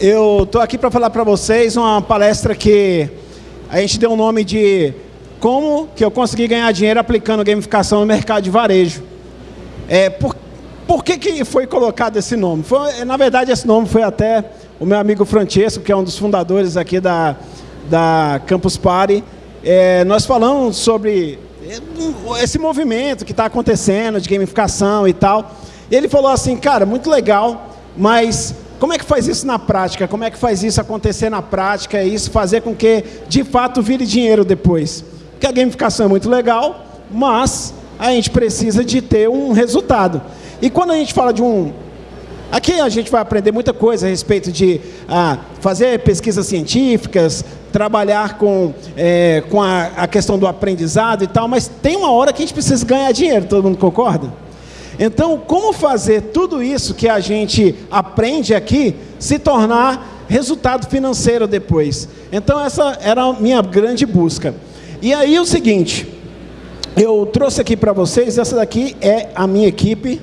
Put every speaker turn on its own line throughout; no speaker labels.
Eu estou aqui para falar para vocês uma palestra que a gente deu o nome de como que eu consegui ganhar dinheiro aplicando gamificação no mercado de varejo. É, por, por que, que foi colocado esse nome? Foi, na verdade, esse nome foi até o meu amigo Francesco, que é um dos fundadores aqui da, da Campus Party. É, nós falamos sobre esse movimento que está acontecendo de gamificação e tal. E ele falou assim, cara, muito legal, mas como é que faz isso na prática? Como é que faz isso acontecer na prática? E isso fazer com que, de fato, vire dinheiro depois? Porque a gamificação é muito legal, mas a gente precisa de ter um resultado. E quando a gente fala de um... Aqui a gente vai aprender muita coisa a respeito de ah, fazer pesquisas científicas, trabalhar com, é, com a, a questão do aprendizado e tal, mas tem uma hora que a gente precisa ganhar dinheiro, todo mundo concorda? Então, como fazer tudo isso que a gente aprende aqui se tornar resultado financeiro depois? Então, essa era a minha grande busca. E aí, o seguinte, eu trouxe aqui para vocês, essa daqui é a minha equipe.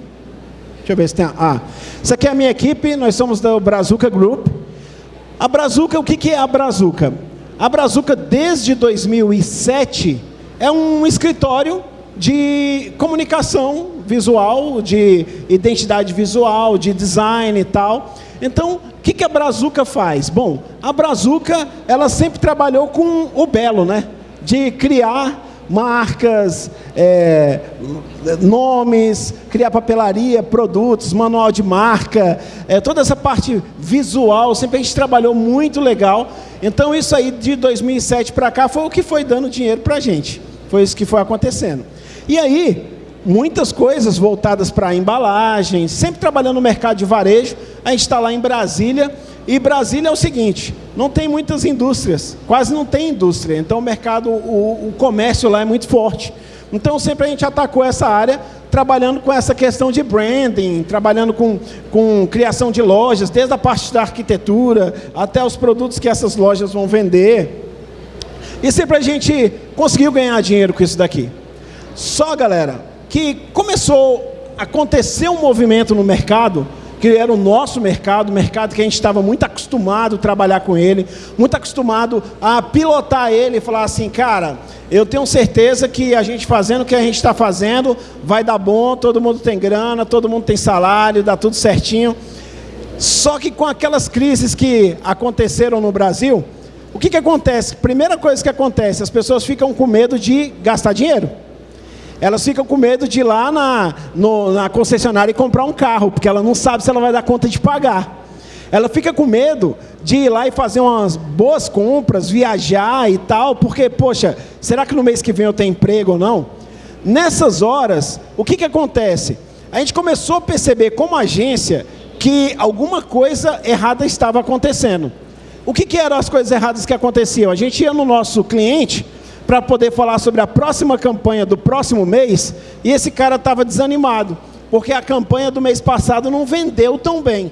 Deixa eu ver se tem. Ah, essa aqui é a minha equipe, nós somos do Brazuca Group. A Brazuca, o que é a Brazuca? A Brazuca, desde 2007, é um escritório de comunicação visual, de identidade visual, de design e tal. Então, o que, que a Brazuca faz? Bom, a Brazuca, ela sempre trabalhou com o belo, né? De criar marcas, é, nomes, criar papelaria, produtos, manual de marca, é, toda essa parte visual, sempre a gente trabalhou muito legal. Então, isso aí de 2007 para cá foi o que foi dando dinheiro para a gente. Foi isso que foi acontecendo. E aí, muitas coisas voltadas para embalagem, sempre trabalhando no mercado de varejo. A gente está lá em Brasília, e Brasília é o seguinte, não tem muitas indústrias, quase não tem indústria, então o mercado, o, o comércio lá é muito forte. Então sempre a gente atacou essa área, trabalhando com essa questão de branding, trabalhando com, com criação de lojas, desde a parte da arquitetura, até os produtos que essas lojas vão vender. E sempre a gente conseguiu ganhar dinheiro com isso daqui. Só, galera, que começou a acontecer um movimento no mercado, que era o nosso mercado, mercado que a gente estava muito acostumado a trabalhar com ele, muito acostumado a pilotar ele e falar assim, cara, eu tenho certeza que a gente fazendo o que a gente está fazendo, vai dar bom, todo mundo tem grana, todo mundo tem salário, dá tudo certinho. Só que com aquelas crises que aconteceram no Brasil, o que, que acontece? Primeira coisa que acontece, as pessoas ficam com medo de gastar dinheiro elas ficam com medo de ir lá na, no, na concessionária e comprar um carro, porque ela não sabe se ela vai dar conta de pagar. Ela fica com medo de ir lá e fazer umas boas compras, viajar e tal, porque, poxa, será que no mês que vem eu tenho emprego ou não? Nessas horas, o que, que acontece? A gente começou a perceber como agência que alguma coisa errada estava acontecendo. O que, que eram as coisas erradas que aconteciam? A gente ia no nosso cliente para poder falar sobre a próxima campanha do próximo mês, e esse cara estava desanimado, porque a campanha do mês passado não vendeu tão bem.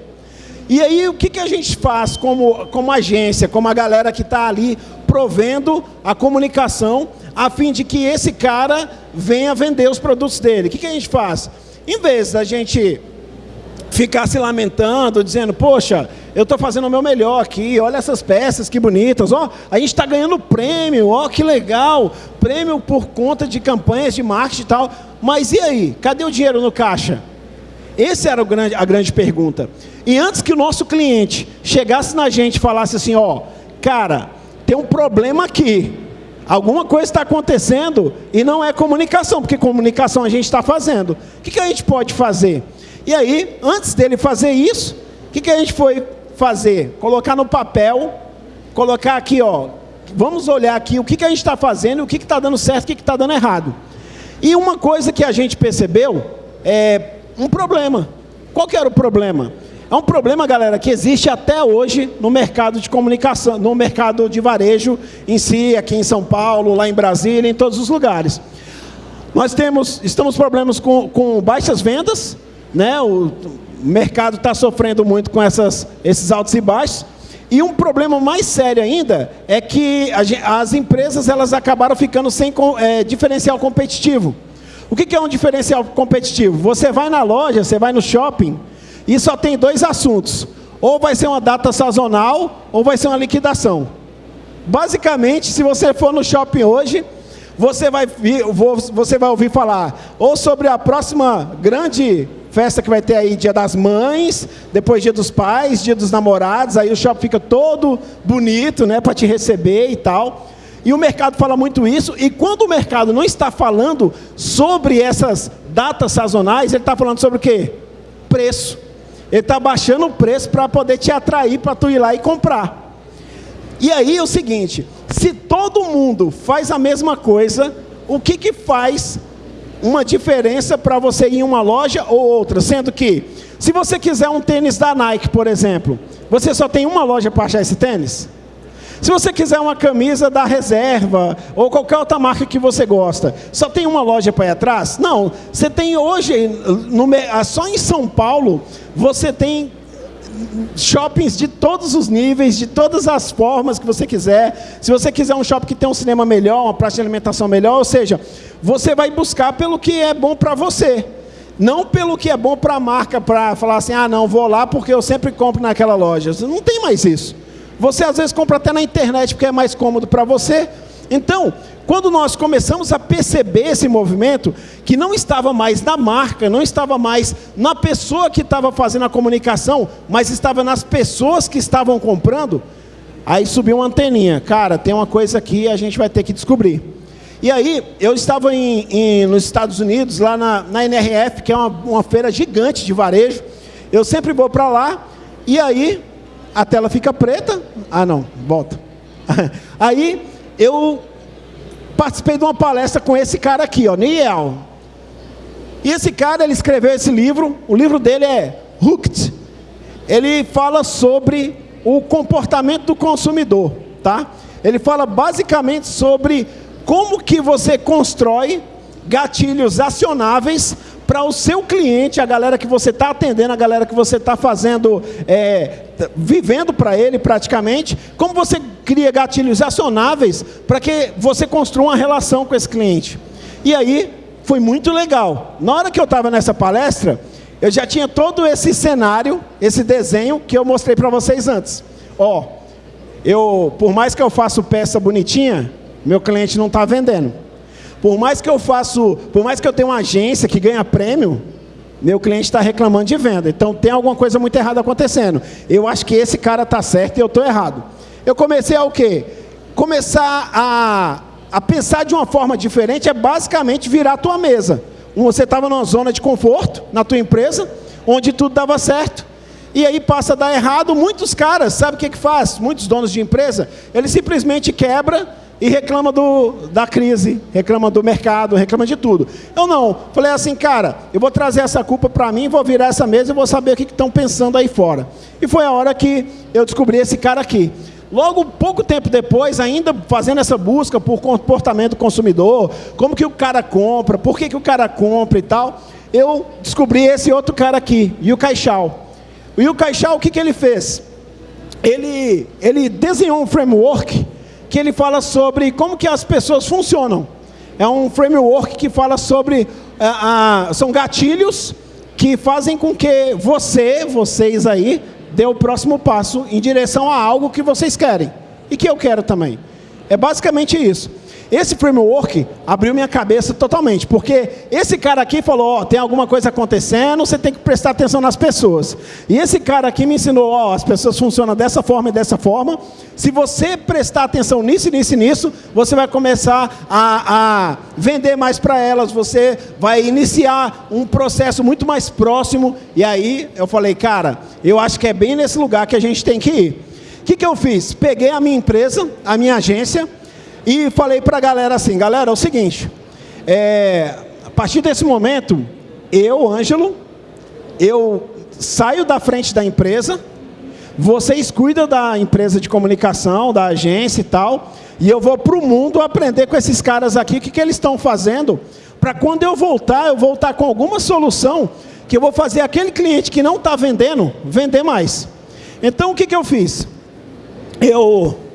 E aí o que, que a gente faz como, como agência, como a galera que está ali provendo a comunicação, a fim de que esse cara venha vender os produtos dele? O que, que a gente faz? Em vez da gente ficar se lamentando, dizendo, poxa, eu estou fazendo o meu melhor aqui, olha essas peças, que bonitas, ó, a gente está ganhando prêmio, ó, que legal, prêmio por conta de campanhas de marketing e tal, mas e aí, cadê o dinheiro no caixa? Essa era grande, a grande pergunta. E antes que o nosso cliente chegasse na gente e falasse assim, ó, cara, tem um problema aqui, alguma coisa está acontecendo e não é comunicação, porque comunicação a gente está fazendo. O que, que a gente pode fazer? E aí, antes dele fazer isso, o que, que a gente foi fazer? Colocar no papel, colocar aqui, ó, vamos olhar aqui o que, que a gente está fazendo, o que está dando certo, o que está dando errado. E uma coisa que a gente percebeu é um problema. Qual que era o problema? É um problema, galera, que existe até hoje no mercado de comunicação, no mercado de varejo em si, aqui em São Paulo, lá em Brasília, em todos os lugares. Nós temos, estamos problemas com, com baixas vendas, né? O mercado está sofrendo muito com essas, esses altos e baixos. E um problema mais sério ainda é que as empresas elas acabaram ficando sem é, diferencial competitivo. O que é um diferencial competitivo? Você vai na loja, você vai no shopping e só tem dois assuntos. ou vai ser uma data sazonal, ou vai ser uma liquidação. Basicamente, se você for no shopping hoje, você vai, você vai ouvir falar ou sobre a próxima grande festa que vai ter aí, dia das mães, depois dia dos pais, dia dos namorados, aí o shopping fica todo bonito, né, para te receber e tal. E o mercado fala muito isso, e quando o mercado não está falando sobre essas datas sazonais, ele está falando sobre o quê? Preço. Ele está baixando o preço para poder te atrair para tu ir lá e comprar. E aí é o seguinte, se todo mundo faz a mesma coisa, o que, que faz uma diferença para você ir em uma loja ou outra? Sendo que, se você quiser um tênis da Nike, por exemplo, você só tem uma loja para achar esse tênis? Se você quiser uma camisa da reserva ou qualquer outra marca que você gosta, só tem uma loja para ir atrás? Não. Você tem hoje, no, só em São Paulo, você tem shoppings de todos os níveis, de todas as formas que você quiser. Se você quiser um shopping que tem um cinema melhor, uma praça de alimentação melhor, ou seja, você vai buscar pelo que é bom para você. Não pelo que é bom para a marca, para falar assim, ah, não, vou lá porque eu sempre compro naquela loja. Não tem mais isso. Você às vezes compra até na internet porque é mais cômodo para você. Então, quando nós começamos a perceber esse movimento, que não estava mais na marca, não estava mais na pessoa que estava fazendo a comunicação, mas estava nas pessoas que estavam comprando, aí subiu uma anteninha. Cara, tem uma coisa aqui a gente vai ter que descobrir. E aí, eu estava em, em, nos Estados Unidos, lá na, na NRF, que é uma, uma feira gigante de varejo. Eu sempre vou para lá, e aí a tela fica preta. Ah, não, volta. Aí eu participei de uma palestra com esse cara aqui, ó, Niel. E esse cara, ele escreveu esse livro, o livro dele é Hooked. Ele fala sobre o comportamento do consumidor, tá? Ele fala basicamente sobre como que você constrói gatilhos acionáveis para o seu cliente, a galera que você está atendendo, a galera que você está fazendo, é, vivendo para ele praticamente, como você cria gatilhos acionáveis para que você construa uma relação com esse cliente. E aí, foi muito legal. Na hora que eu estava nessa palestra, eu já tinha todo esse cenário, esse desenho que eu mostrei para vocês antes. Ó, eu, por mais que eu faça peça bonitinha, meu cliente não está vendendo. Por mais que eu faço, por mais que eu tenha uma agência que ganha prêmio, meu cliente está reclamando de venda. Então tem alguma coisa muito errada acontecendo. Eu acho que esse cara está certo e eu estou errado. Eu comecei a o quê? Começar a, a pensar de uma forma diferente é basicamente virar a tua mesa. Você estava numa zona de conforto na tua empresa, onde tudo dava certo. E aí passa a dar errado, muitos caras, sabe o que, que faz? Muitos donos de empresa, ele simplesmente quebra e reclama do, da crise, reclama do mercado, reclama de tudo. Eu não, falei assim, cara, eu vou trazer essa culpa para mim, vou virar essa mesa e vou saber o que estão pensando aí fora. E foi a hora que eu descobri esse cara aqui. Logo, pouco tempo depois, ainda fazendo essa busca por comportamento do consumidor, como que o cara compra, por que, que o cara compra e tal, eu descobri esse outro cara aqui, o Caixal. E o Caixal, o que, que ele fez? Ele, ele desenhou um framework que ele fala sobre como que as pessoas funcionam. É um framework que fala sobre, uh, são gatilhos que fazem com que você, vocês aí, dê o próximo passo em direção a algo que vocês querem. E que eu quero também. É basicamente isso. Esse framework abriu minha cabeça totalmente, porque esse cara aqui falou, ó, tem alguma coisa acontecendo, você tem que prestar atenção nas pessoas. E esse cara aqui me ensinou, ó, as pessoas funcionam dessa forma e dessa forma. Se você prestar atenção nisso, nisso e nisso, você vai começar a, a vender mais para elas, você vai iniciar um processo muito mais próximo. E aí eu falei, cara, eu acho que é bem nesse lugar que a gente tem que ir. O que, que eu fiz? Peguei a minha empresa, a minha agência, e falei para a galera assim, galera, é o seguinte, é, a partir desse momento, eu, Ângelo, eu saio da frente da empresa, vocês cuidam da empresa de comunicação, da agência e tal, e eu vou para o mundo aprender com esses caras aqui, o que, que eles estão fazendo, para quando eu voltar, eu voltar com alguma solução, que eu vou fazer aquele cliente que não está vendendo, vender mais. Então, o que, que eu fiz? Eu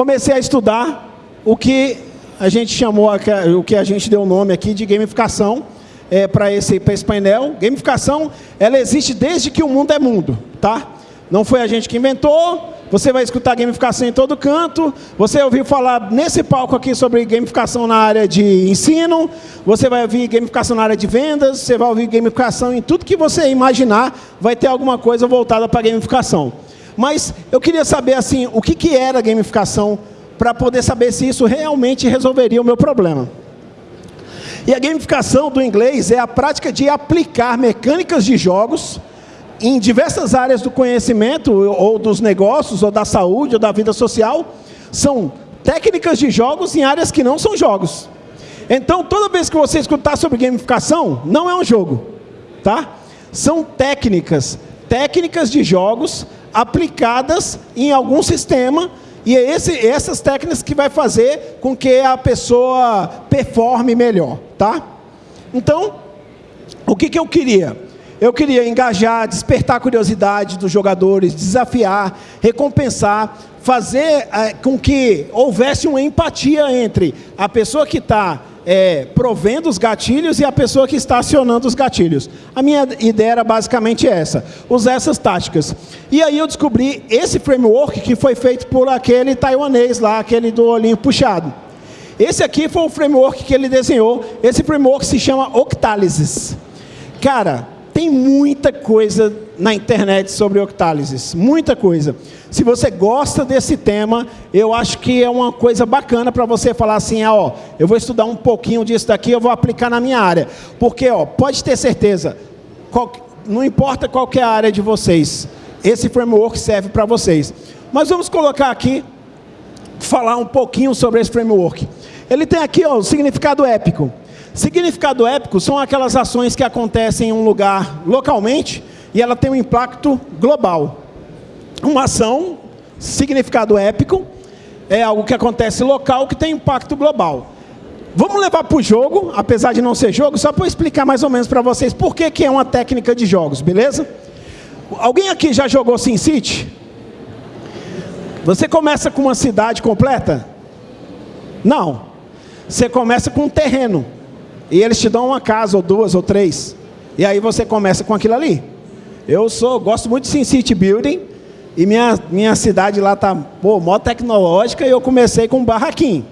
comecei a estudar o que a gente chamou, o que a gente deu o nome aqui de gamificação é, para esse, esse painel. Gamificação, ela existe desde que o mundo é mundo, tá? Não foi a gente que inventou. Você vai escutar gamificação em todo canto. Você ouviu falar nesse palco aqui sobre gamificação na área de ensino. Você vai ouvir gamificação na área de vendas. Você vai ouvir gamificação em tudo que você imaginar. Vai ter alguma coisa voltada para gamificação. Mas eu queria saber assim, o que, que era gamificação para poder saber se isso realmente resolveria o meu problema. E a gamificação do inglês é a prática de aplicar mecânicas de jogos em diversas áreas do conhecimento, ou dos negócios, ou da saúde, ou da vida social. São técnicas de jogos em áreas que não são jogos. Então, toda vez que você escutar sobre gamificação, não é um jogo, tá? São técnicas, técnicas de jogos aplicadas em algum sistema e é esse, essas técnicas que vai fazer com que a pessoa performe melhor, tá? Então, o que, que eu queria? Eu queria engajar, despertar a curiosidade dos jogadores, desafiar, recompensar, fazer é, com que houvesse uma empatia entre a pessoa que está é, provendo os gatilhos e a pessoa que está acionando os gatilhos. A minha ideia era basicamente essa, usar essas táticas. E aí eu descobri esse framework que foi feito por aquele taiwanês lá, aquele do olhinho puxado. Esse aqui foi o framework que ele desenhou, esse framework se chama Octalysis. Cara, tem muita coisa na internet sobre octálises, muita coisa. Se você gosta desse tema, eu acho que é uma coisa bacana para você falar assim, ah, ó, eu vou estudar um pouquinho disso daqui, eu vou aplicar na minha área. Porque, ó, pode ter certeza, qual, não importa qual é a área de vocês, esse framework serve para vocês. Mas vamos colocar aqui, falar um pouquinho sobre esse framework. Ele tem aqui ó, o significado épico. Significado épico são aquelas ações que acontecem em um lugar localmente e ela tem um impacto global. Uma ação, significado épico, é algo que acontece local que tem impacto global. Vamos levar para o jogo, apesar de não ser jogo, só para explicar mais ou menos para vocês por que, que é uma técnica de jogos, beleza? Alguém aqui já jogou SimCity? Você começa com uma cidade completa? Não. Você começa com um terreno. E eles te dão uma casa, ou duas, ou três. E aí você começa com aquilo ali. Eu sou, gosto muito de SimCity Building. E minha, minha cidade lá está, pô, mó tecnológica. E eu comecei com um barraquinho.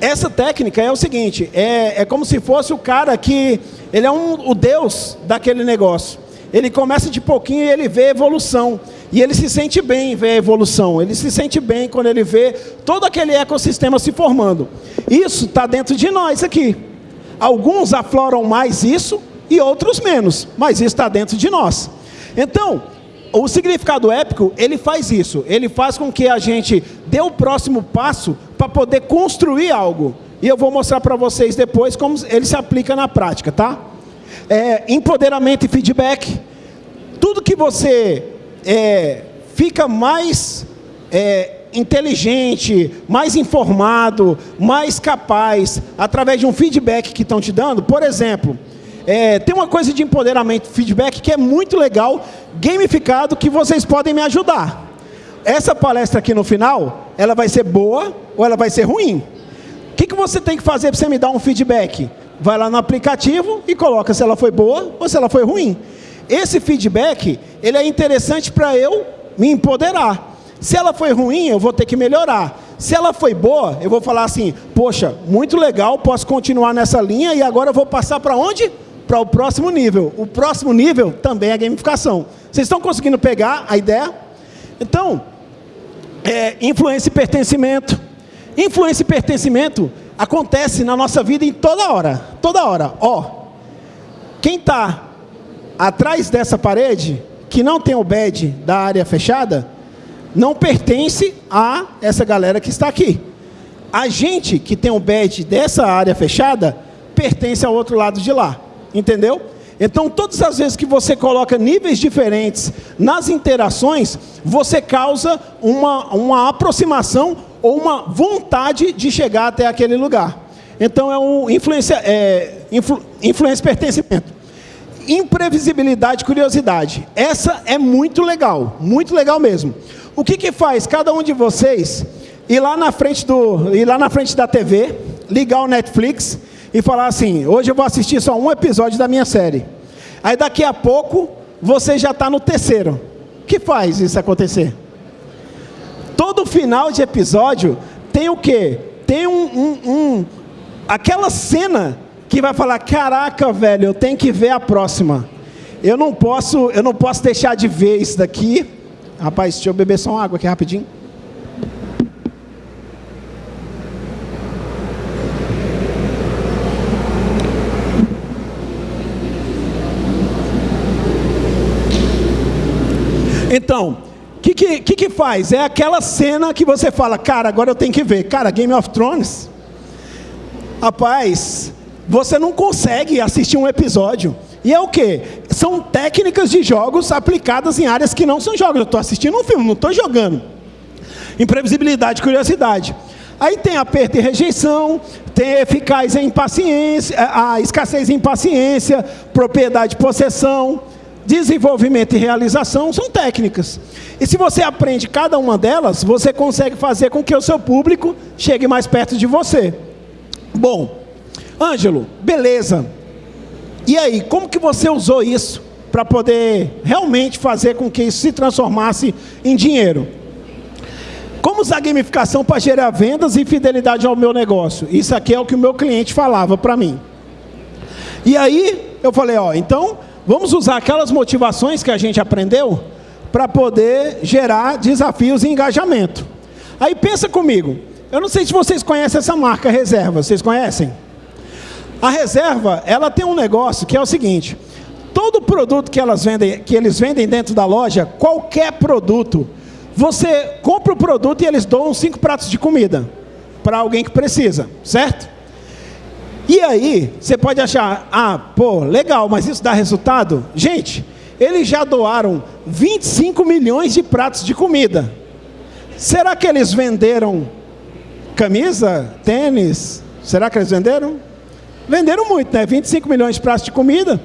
Essa técnica é o seguinte, é, é como se fosse o cara que, ele é um, o Deus daquele negócio. Ele começa de pouquinho e ele vê evolução. E ele se sente bem em ver a evolução. Ele se sente bem quando ele vê todo aquele ecossistema se formando. Isso está dentro de nós aqui. Alguns afloram mais isso e outros menos. Mas isso está dentro de nós. Então, o significado épico, ele faz isso. Ele faz com que a gente dê o próximo passo para poder construir algo. E eu vou mostrar para vocês depois como ele se aplica na prática, tá? É, empoderamento e feedback. Tudo que você é, fica mais é, inteligente, mais informado, mais capaz, através de um feedback que estão te dando. Por exemplo, é, tem uma coisa de empoderamento feedback que é muito legal, gamificado, que vocês podem me ajudar. Essa palestra aqui no final, ela vai ser boa ou ela vai ser ruim. O que, que você tem que fazer para você me dar um feedback? Vai lá no aplicativo e coloca se ela foi boa ou se ela foi ruim. Esse feedback, ele é interessante para eu me empoderar. Se ela foi ruim, eu vou ter que melhorar. Se ela foi boa, eu vou falar assim, poxa, muito legal, posso continuar nessa linha e agora eu vou passar para onde? Para o próximo nível. O próximo nível também é gamificação. Vocês estão conseguindo pegar a ideia? Então, é, influência e pertencimento. Influência e pertencimento acontece na nossa vida em toda hora. Toda hora. Ó, quem está atrás dessa parede, que não tem o badge da área fechada, não pertence a essa galera que está aqui. A gente que tem o badge dessa área fechada, pertence ao outro lado de lá. Entendeu? Então, todas as vezes que você coloca níveis diferentes nas interações, você causa uma, uma aproximação ou uma vontade de chegar até aquele lugar. Então, é um influência, é, influ, influência pertencimento. Imprevisibilidade curiosidade. Essa é muito legal, muito legal mesmo. O que, que faz cada um de vocês ir lá na frente, do, ir lá na frente da TV, ligar o Netflix e falar assim, hoje eu vou assistir só um episódio da minha série. Aí daqui a pouco, você já está no terceiro. que faz isso acontecer? Todo final de episódio tem o quê? Tem um, um, um aquela cena que vai falar, caraca, velho, eu tenho que ver a próxima. Eu não posso, eu não posso deixar de ver isso daqui. Rapaz, deixa eu beber só uma água aqui rapidinho. Então, o que, que, que, faz? É aquela cena que você fala, cara, agora eu tenho que ver. Cara, Game of Thrones. Rapaz, você não consegue assistir um episódio. E é o que? São técnicas de jogos aplicadas em áreas que não são jogos. Eu estou assistindo um filme, não estou jogando. Imprevisibilidade, curiosidade. Aí tem aperto e rejeição, tem eficaz em impaciência, a escassez em impaciência, propriedade e possessão, desenvolvimento e realização são técnicas. E se você aprende cada uma delas, você consegue fazer com que o seu público chegue mais perto de você. Bom, Ângelo, beleza. E aí, como que você usou isso para poder realmente fazer com que isso se transformasse em dinheiro? Como usar gamificação para gerar vendas e fidelidade ao meu negócio? Isso aqui é o que o meu cliente falava para mim. E aí, eu falei, ó, então Vamos usar aquelas motivações que a gente aprendeu para poder gerar desafios e engajamento. Aí pensa comigo. Eu não sei se vocês conhecem essa marca Reserva. Vocês conhecem? A Reserva, ela tem um negócio que é o seguinte: todo produto que elas vendem, que eles vendem dentro da loja, qualquer produto, você compra o produto e eles doam cinco pratos de comida para alguém que precisa, certo? E aí, você pode achar, ah, pô, legal, mas isso dá resultado? Gente, eles já doaram 25 milhões de pratos de comida. Será que eles venderam camisa, tênis? Será que eles venderam? Venderam muito, né? 25 milhões de pratos de comida.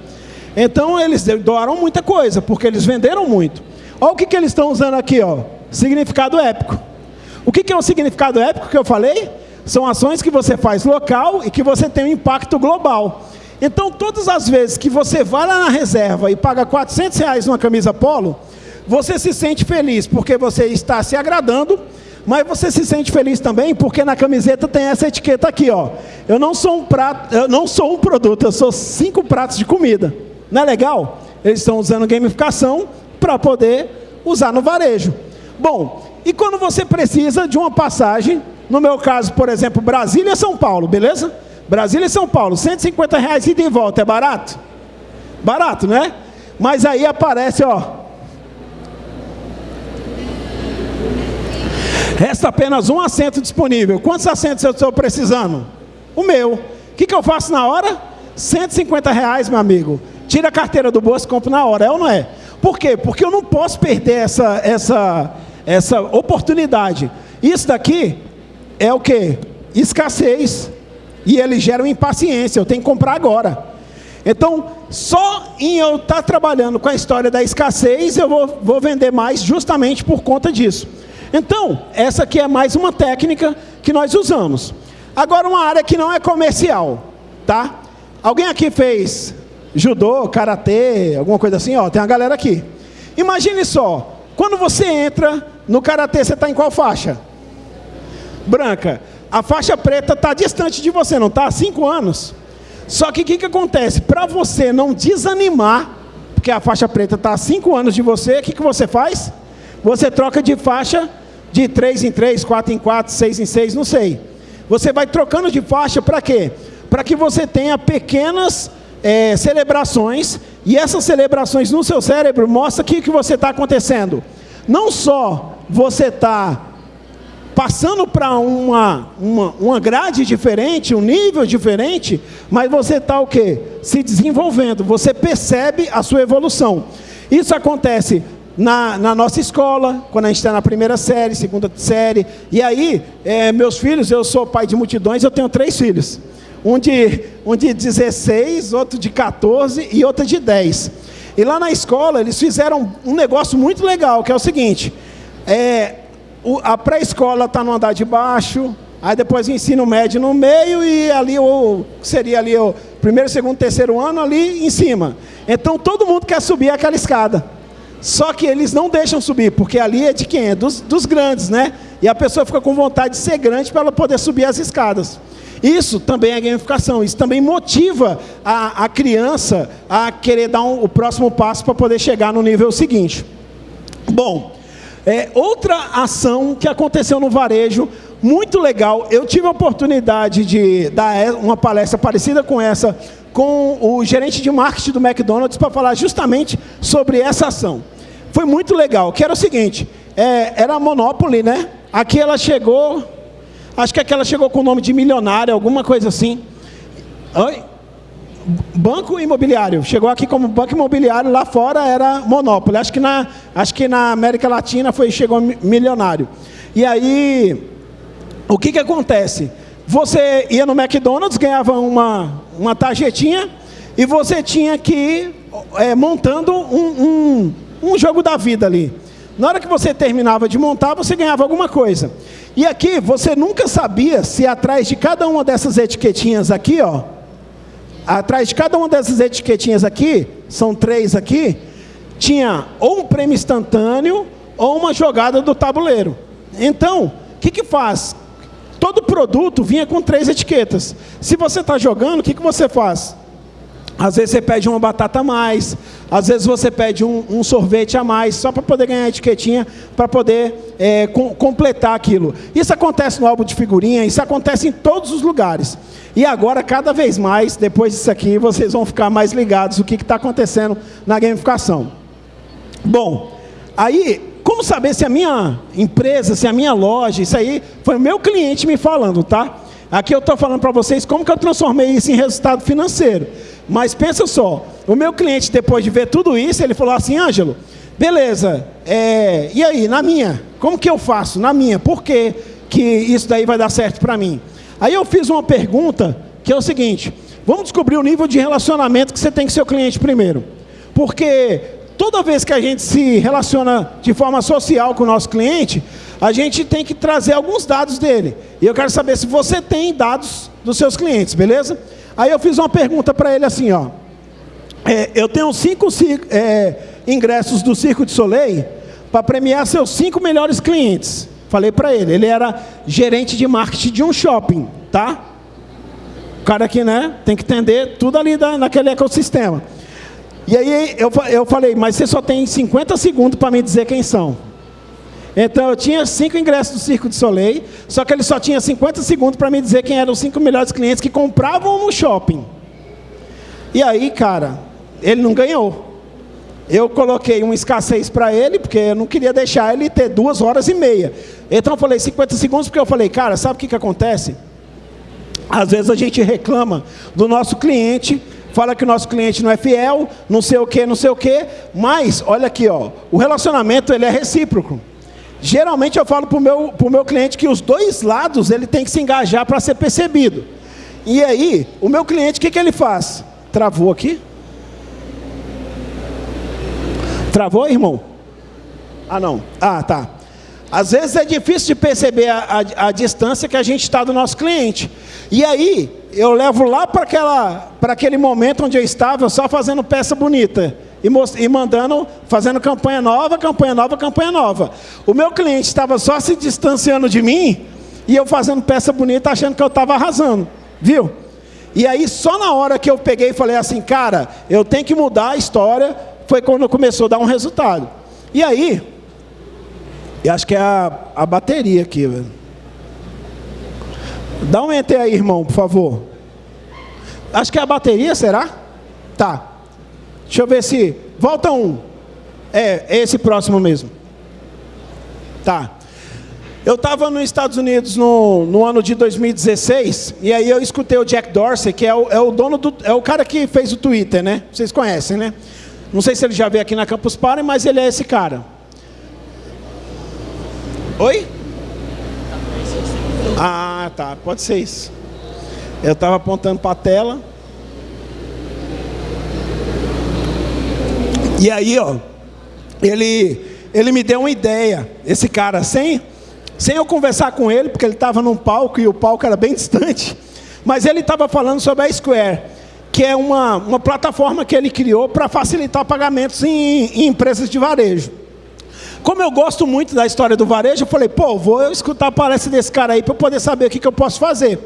Então eles doaram muita coisa, porque eles venderam muito. Olha o que, que eles estão usando aqui, ó. Significado épico. O que, que é o significado épico que eu falei? São ações que você faz local e que você tem um impacto global. Então, todas as vezes que você vai lá na reserva e paga 400 reais numa camisa polo, você se sente feliz porque você está se agradando, mas você se sente feliz também porque na camiseta tem essa etiqueta aqui, ó. Eu não sou um prato, eu não sou um produto, eu sou cinco pratos de comida. Não é legal? Eles estão usando gamificação para poder usar no varejo. Bom, e quando você precisa de uma passagem no meu caso, por exemplo, Brasília São Paulo, beleza? Brasília e São Paulo, 150 reais ida e volta, é barato? Barato, né? Mas aí aparece, ó. Resta apenas um assento disponível. Quantos assentos eu estou precisando? O meu. O que, que eu faço na hora? 150 reais, meu amigo. Tira a carteira do bolso e compro na hora, é ou não é? Por quê? Porque eu não posso perder essa, essa, essa oportunidade. Isso daqui é o que? Escassez. E eles geram impaciência, eu tenho que comprar agora. Então, só em eu estar tá trabalhando com a história da escassez, eu vou, vou vender mais justamente por conta disso. Então, essa aqui é mais uma técnica que nós usamos. Agora, uma área que não é comercial, tá? Alguém aqui fez judô, karatê, alguma coisa assim? Ó, tem uma galera aqui. Imagine só, quando você entra no karatê, você está em qual faixa? branca. A faixa preta está distante de você, não está? Há cinco anos. Só que o que, que acontece? Para você não desanimar, porque a faixa preta está há cinco anos de você, o que, que você faz? Você troca de faixa de 3 em 3, 4 em 4, 6 em 6, não sei. Você vai trocando de faixa para quê? Para que você tenha pequenas é, celebrações, e essas celebrações no seu cérebro mostram o que, que você está acontecendo. Não só você está passando para uma, uma, uma grade diferente, um nível diferente, mas você está o quê? Se desenvolvendo, você percebe a sua evolução. Isso acontece na, na nossa escola, quando a gente está na primeira série, segunda série, e aí, é, meus filhos, eu sou pai de multidões, eu tenho três filhos. Um de, um de 16, outro de 14 e outro de 10. E lá na escola, eles fizeram um negócio muito legal, que é o seguinte, é, o, a pré-escola está no andar de baixo, aí depois o ensino médio no meio e ali o seria ali o primeiro, segundo, terceiro ano ali em cima. Então todo mundo quer subir aquela escada. Só que eles não deixam subir, porque ali é de quem? É dos, dos grandes, né? E a pessoa fica com vontade de ser grande para ela poder subir as escadas. Isso também é gamificação, isso também motiva a, a criança a querer dar um, o próximo passo para poder chegar no nível seguinte. Bom, é, outra ação que aconteceu no varejo, muito legal, eu tive a oportunidade de dar uma palestra parecida com essa com o gerente de marketing do McDonald's para falar justamente sobre essa ação. Foi muito legal, que era o seguinte, é, era a Monopoly, né? Aqui ela chegou, acho que aqui ela chegou com o nome de milionária, alguma coisa assim. Oi? Banco imobiliário. Chegou aqui como banco imobiliário, lá fora era Monopoly. Acho que na, acho que na América Latina foi, chegou milionário. E aí, o que, que acontece? Você ia no McDonald's, ganhava uma, uma tarjetinha e você tinha que ir é, montando um, um, um jogo da vida ali. Na hora que você terminava de montar, você ganhava alguma coisa. E aqui, você nunca sabia se atrás de cada uma dessas etiquetinhas aqui, ó, atrás de cada uma dessas etiquetinhas aqui, são três aqui, tinha ou um prêmio instantâneo ou uma jogada do tabuleiro. Então, o que, que faz? Todo produto vinha com três etiquetas. Se você está jogando, o que, que você faz? Às vezes você pede uma batata a mais, às vezes você pede um, um sorvete a mais, só para poder ganhar a etiquetinha, para poder é, com, completar aquilo. Isso acontece no álbum de figurinha, isso acontece em todos os lugares. E agora, cada vez mais, depois disso aqui, vocês vão ficar mais ligados o que está acontecendo na gamificação. Bom, aí como saber se a minha empresa, se a minha loja, isso aí foi o meu cliente me falando, tá? Aqui eu estou falando para vocês como que eu transformei isso em resultado financeiro. Mas pensa só, o meu cliente, depois de ver tudo isso, ele falou assim, Ângelo, beleza, é, e aí, na minha? Como que eu faço? Na minha, por que, que isso daí vai dar certo para mim? Aí eu fiz uma pergunta, que é o seguinte, vamos descobrir o nível de relacionamento que você tem com seu cliente primeiro. Porque toda vez que a gente se relaciona de forma social com o nosso cliente, a gente tem que trazer alguns dados dele. E eu quero saber se você tem dados dos seus clientes, beleza? Aí eu fiz uma pergunta para ele assim, ó. É, eu tenho cinco é, ingressos do Circo de Soleil para premiar seus cinco melhores clientes. Falei para ele, ele era gerente de marketing de um shopping, tá? O cara aqui, né, tem que entender tudo ali da, naquele ecossistema. E aí eu, eu falei, mas você só tem 50 segundos para me dizer quem são. Então eu tinha cinco ingressos do Circo de Soleil, só que ele só tinha 50 segundos para me dizer quem eram os cinco melhores clientes que compravam no shopping. E aí, cara, ele não ganhou. Eu coloquei uma escassez para ele, porque eu não queria deixar ele ter duas horas e meia. Então eu falei 50 segundos, porque eu falei, cara, sabe o que, que acontece? Às vezes a gente reclama do nosso cliente fala que o nosso cliente não é fiel, não sei o que, não sei o que, mas, olha aqui, ó, o relacionamento ele é recíproco. Geralmente eu falo para o meu, pro meu cliente que os dois lados ele tem que se engajar para ser percebido. E aí, o meu cliente, o que, que ele faz? Travou aqui? Travou, irmão? Ah, não. Ah, tá. Às vezes é difícil de perceber a, a, a distância que a gente está do nosso cliente. E aí, eu levo lá para aquele momento onde eu estava só fazendo peça bonita. E, e mandando, fazendo campanha nova, campanha nova, campanha nova. O meu cliente estava só se distanciando de mim e eu fazendo peça bonita achando que eu estava arrasando. Viu? E aí só na hora que eu peguei e falei assim, cara, eu tenho que mudar a história, foi quando começou a dar um resultado. E aí, eu acho que é a, a bateria aqui, velho. Dá um enter aí, irmão, por favor. Acho que é a bateria, será? Tá. Deixa eu ver se... Volta um. É, é esse próximo mesmo. Tá. Eu estava nos Estados Unidos no, no, ano de 2016, e aí eu escutei o Jack Dorsey, que é o, é o, dono do... É o cara que fez o Twitter, né? Vocês conhecem, né? Não sei se ele já veio aqui na Campus Party, mas ele é esse cara. Oi? Ah, tá. Pode ser isso. Eu estava apontando para a tela. E aí, ó, ele, ele me deu uma ideia, esse cara, sem, sem eu conversar com ele, porque ele estava num palco e o palco era bem distante, mas ele estava falando sobre a Square. que é uma, uma plataforma que ele criou para facilitar pagamentos em, em empresas de varejo. Como eu gosto muito da história do varejo, eu falei, pô, vou escutar a palestra desse cara aí para poder saber o que, que eu posso fazer.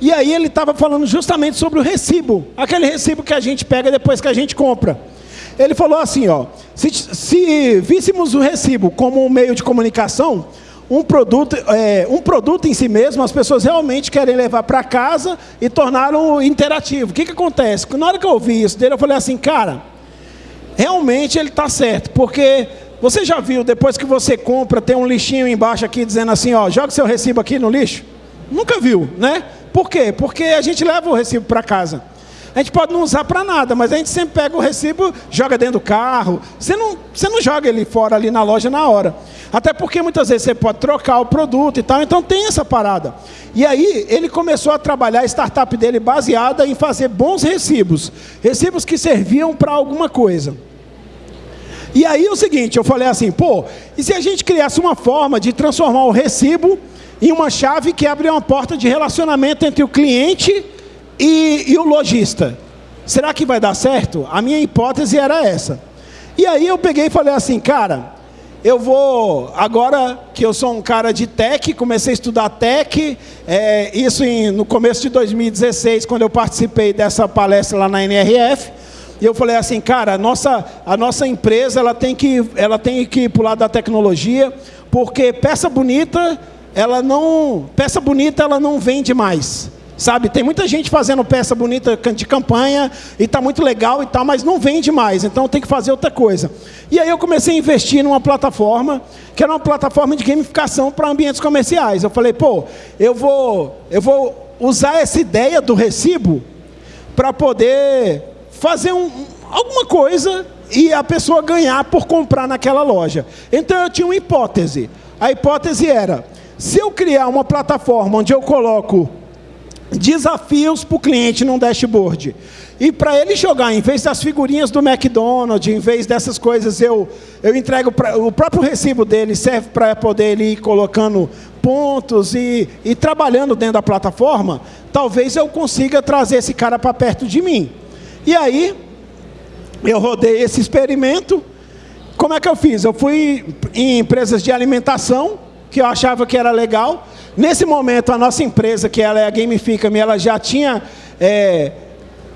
E aí ele estava falando justamente sobre o recibo, aquele recibo que a gente pega depois que a gente compra. Ele falou assim, ó, se, se víssemos o recibo como um meio de comunicação, um produto, é, um produto em si mesmo, as pessoas realmente querem levar para casa e tornaram interativo. O que, que acontece? Na hora que eu ouvi isso dele, eu falei assim, cara, realmente ele está certo, porque você já viu, depois que você compra, tem um lixinho embaixo aqui dizendo assim, ó, joga seu recibo aqui no lixo? Nunca viu, né? Por quê? Porque a gente leva o recibo para casa. A gente pode não usar para nada, mas a gente sempre pega o recibo, joga dentro do carro. Você não, você não joga ele fora ali na loja na hora. Até porque muitas vezes você pode trocar o produto e tal, então tem essa parada. E aí ele começou a trabalhar a startup dele baseada em fazer bons recibos. Recibos que serviam para alguma coisa. E aí é o seguinte, eu falei assim, pô, e se a gente criasse uma forma de transformar o recibo em uma chave que abre uma porta de relacionamento entre o cliente e, e o lojista? Será que vai dar certo? A minha hipótese era essa. E aí eu peguei e falei assim, cara, eu vou, agora que eu sou um cara de tech, comecei a estudar tech, é, isso em, no começo de 2016, quando eu participei dessa palestra lá na NRF, e eu falei assim, cara, a nossa, a nossa empresa ela tem, que, ela tem que ir para o lado da tecnologia, porque peça bonita, ela não, peça bonita ela não vende mais. Sabe, tem muita gente fazendo peça bonita de campanha e está muito legal e tal, mas não vende mais, então tem que fazer outra coisa. E aí eu comecei a investir numa plataforma, que era uma plataforma de gamificação para ambientes comerciais. Eu falei, pô, eu vou, eu vou usar essa ideia do recibo para poder fazer um, alguma coisa e a pessoa ganhar por comprar naquela loja. Então eu tinha uma hipótese. A hipótese era, se eu criar uma plataforma onde eu coloco desafios para o cliente num dashboard, e para ele jogar, em vez das figurinhas do McDonald's, em vez dessas coisas, eu, eu entrego pra, o próprio recibo dele serve para poder ele ir colocando pontos e, e trabalhando dentro da plataforma, talvez eu consiga trazer esse cara para perto de mim. E aí, eu rodei esse experimento. Como é que eu fiz? Eu fui em empresas de alimentação, que eu achava que era legal. Nesse momento, a nossa empresa, que ela é a Gamifica-me, ela já tinha... É,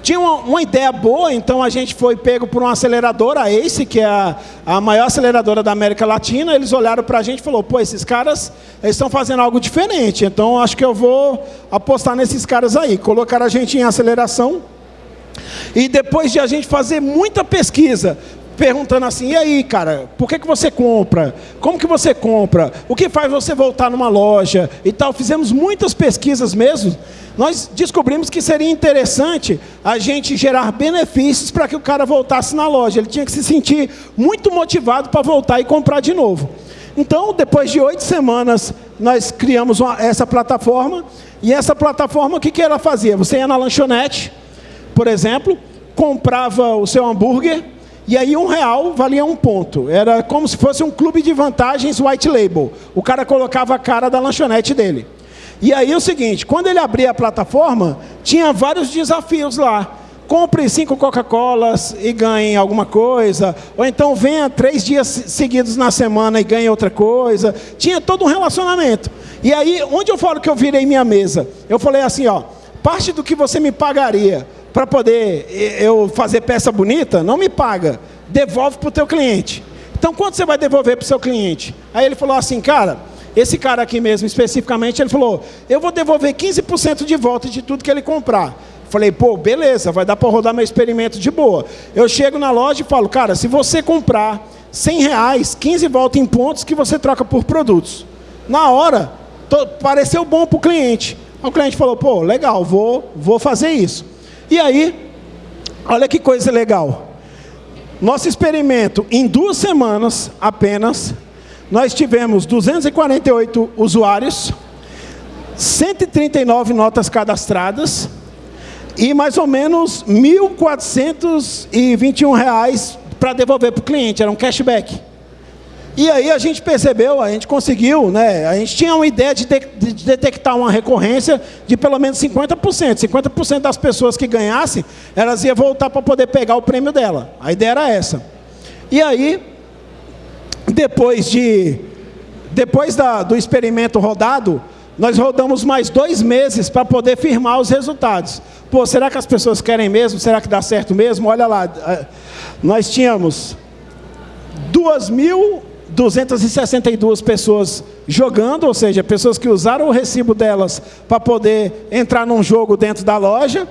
tinha uma, uma, ideia boa, então a gente foi pego por uma aceleradora, a ACE, que é a, a maior aceleradora da América Latina. Eles olharam para a gente e falaram: pô, esses caras estão fazendo algo diferente, então acho que eu vou apostar nesses caras aí. Colocaram a gente em aceleração. E depois de a gente fazer muita pesquisa, perguntando assim, e aí, cara, por que, que você compra? Como que você compra? O que faz você voltar numa loja e tal? Fizemos muitas pesquisas mesmo. Nós descobrimos que seria interessante a gente gerar benefícios para que o cara voltasse na loja. Ele tinha que se sentir muito motivado para voltar e comprar de novo. Então, depois de oito semanas, nós criamos uma, essa plataforma. E essa plataforma, o que, que ela fazia? Você ia na lanchonete, por exemplo, comprava o seu hambúrguer, e aí um real valia um ponto. Era como se fosse um clube de vantagens white label. O cara colocava a cara da lanchonete dele. E aí é o seguinte, quando ele abria a plataforma, tinha vários desafios lá. Compre cinco Coca-Colas e ganhe alguma coisa. Ou então venha três dias seguidos na semana e ganhe outra coisa. Tinha todo um relacionamento. E aí, onde eu falo que eu virei minha mesa? Eu falei assim, ó, parte do que você me pagaria para poder eu fazer peça bonita, não me paga, devolve para o teu cliente. Então, quanto você vai devolver para o seu cliente? Aí ele falou assim, cara, esse cara aqui mesmo, especificamente, ele falou, eu vou devolver 15% de volta de tudo que ele comprar. Falei, pô, beleza, vai dar para rodar meu experimento de boa. Eu chego na loja e falo, cara, se você comprar 100 reais, 15 volta em pontos que você troca por produtos. Na hora, pareceu bom para o cliente. O cliente falou, pô, legal, vou, vou fazer isso. E aí, olha que coisa legal. Nosso experimento, em duas semanas apenas, nós tivemos 248 usuários, 139 notas cadastradas e mais ou menos R$ 1.421 para devolver para o cliente, era um cashback. E aí a gente percebeu, a gente conseguiu, né? A gente tinha uma ideia de, de, de detectar uma recorrência de pelo menos 50%. 50% das pessoas que ganhassem, elas iam voltar para poder pegar o prêmio dela. A ideia era essa. E aí, depois de depois da, do experimento rodado, nós rodamos mais dois meses para poder firmar os resultados. Pô, será que as pessoas querem mesmo? Será que dá certo mesmo? Olha lá, nós tínhamos 2.262 pessoas jogando, ou seja, pessoas que usaram o recibo delas para poder entrar num jogo dentro da loja,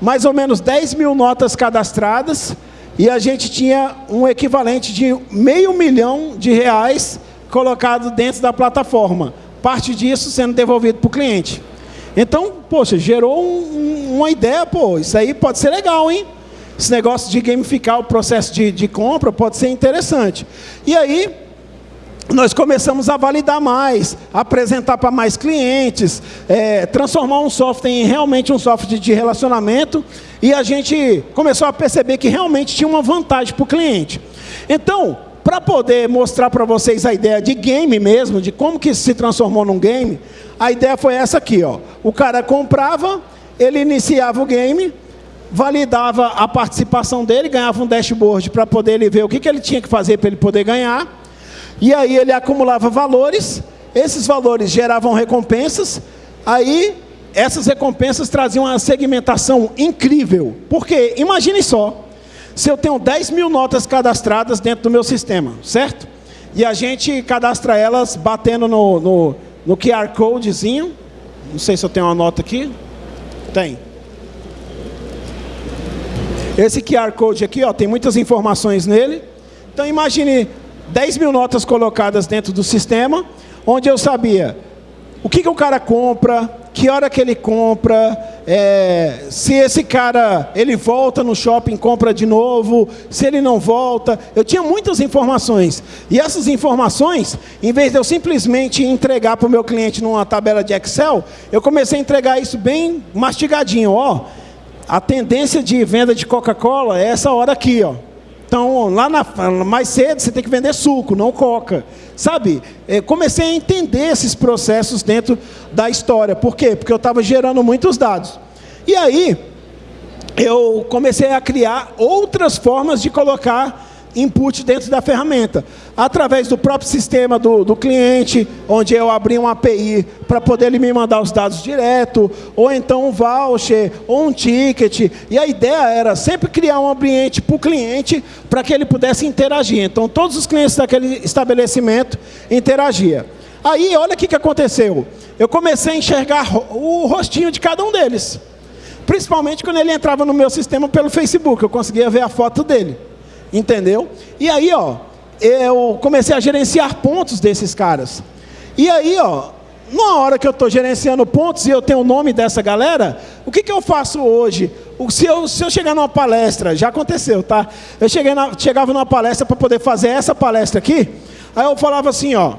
mais ou menos 10 mil notas cadastradas, e a gente tinha um equivalente de meio milhão de reais colocado dentro da plataforma. Parte disso sendo devolvido para o cliente. Então, poxa, gerou um, uma ideia, pô, isso aí pode ser legal, hein? Esse negócio de gamificar o processo de, de compra pode ser interessante. E aí, nós começamos a validar mais, apresentar para mais clientes, é, transformar um software em realmente um software de relacionamento, e a gente começou a perceber que realmente tinha uma vantagem para o cliente. Então, para poder mostrar para vocês a ideia de game mesmo, de como que se transformou num game, a ideia foi essa aqui, ó. O cara comprava, ele iniciava o game, validava a participação dele, ganhava um dashboard para poder ele ver o que, que ele tinha que fazer para ele poder ganhar. E aí ele acumulava valores, esses valores geravam recompensas, aí essas recompensas traziam uma segmentação incrível. Porque, imagine só, se eu tenho 10 mil notas cadastradas dentro do meu sistema, certo? E a gente cadastra elas batendo no, no, no QR Codezinho. Não sei se eu tenho uma nota aqui. Tem. Esse QR Code aqui, ó, tem muitas informações nele. Então imagine 10 mil notas colocadas dentro do sistema, onde eu sabia o que, que o cara compra, que hora que ele compra, é, se esse cara ele volta no shopping compra de novo, se ele não volta. Eu tinha muitas informações. E essas informações, em vez de eu simplesmente entregar para o meu cliente numa tabela de Excel, eu comecei a entregar isso bem mastigadinho. Ó, a tendência de venda de Coca-Cola é essa hora aqui. Ó. Então, lá na, mais cedo, você tem que vender suco, não coca. Sabe, é, comecei a entender esses processos dentro da história. Por quê? Porque eu estava gerando muitos dados. E aí, eu comecei a criar outras formas de colocar input dentro da ferramenta, através do próprio sistema do, do cliente, onde eu abri uma API para poder ele me mandar os dados direto, ou então um voucher, ou um ticket. E a ideia era sempre criar um ambiente para o cliente, para que ele pudesse interagir. Então, todos os clientes daquele estabelecimento interagiam. Aí, olha o que, que aconteceu. Eu comecei a enxergar o rostinho de cada um deles. Principalmente quando ele entrava no meu sistema pelo Facebook, eu conseguia ver a foto dele. Entendeu? E aí, ó, eu comecei a gerenciar pontos desses caras. E aí, ó, na hora que eu estou gerenciando pontos e eu tenho o nome dessa galera, o que, que eu faço hoje? Se eu, se eu chegar numa palestra, já aconteceu, tá? Eu cheguei na, chegava numa palestra para poder fazer essa palestra aqui, aí eu falava assim, ó,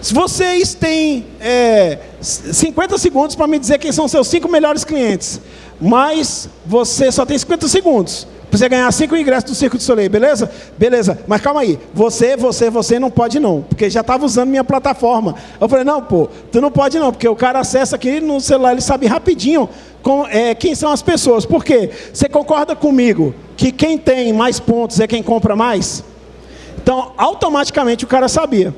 se vocês têm é, 50 segundos para me dizer quem são seus cinco melhores clientes, mas você só tem 50 segundos. Para você ganhar cinco ingressos do Circo de Soleil, beleza? Beleza, mas calma aí. Você, você, você não pode não, porque já estava usando minha plataforma. Eu falei, não, pô, tu não pode não, porque o cara acessa aqui no celular, ele sabe rapidinho com, é, quem são as pessoas. Por quê? Você concorda comigo que quem tem mais pontos é quem compra mais? Então, automaticamente o cara sabia.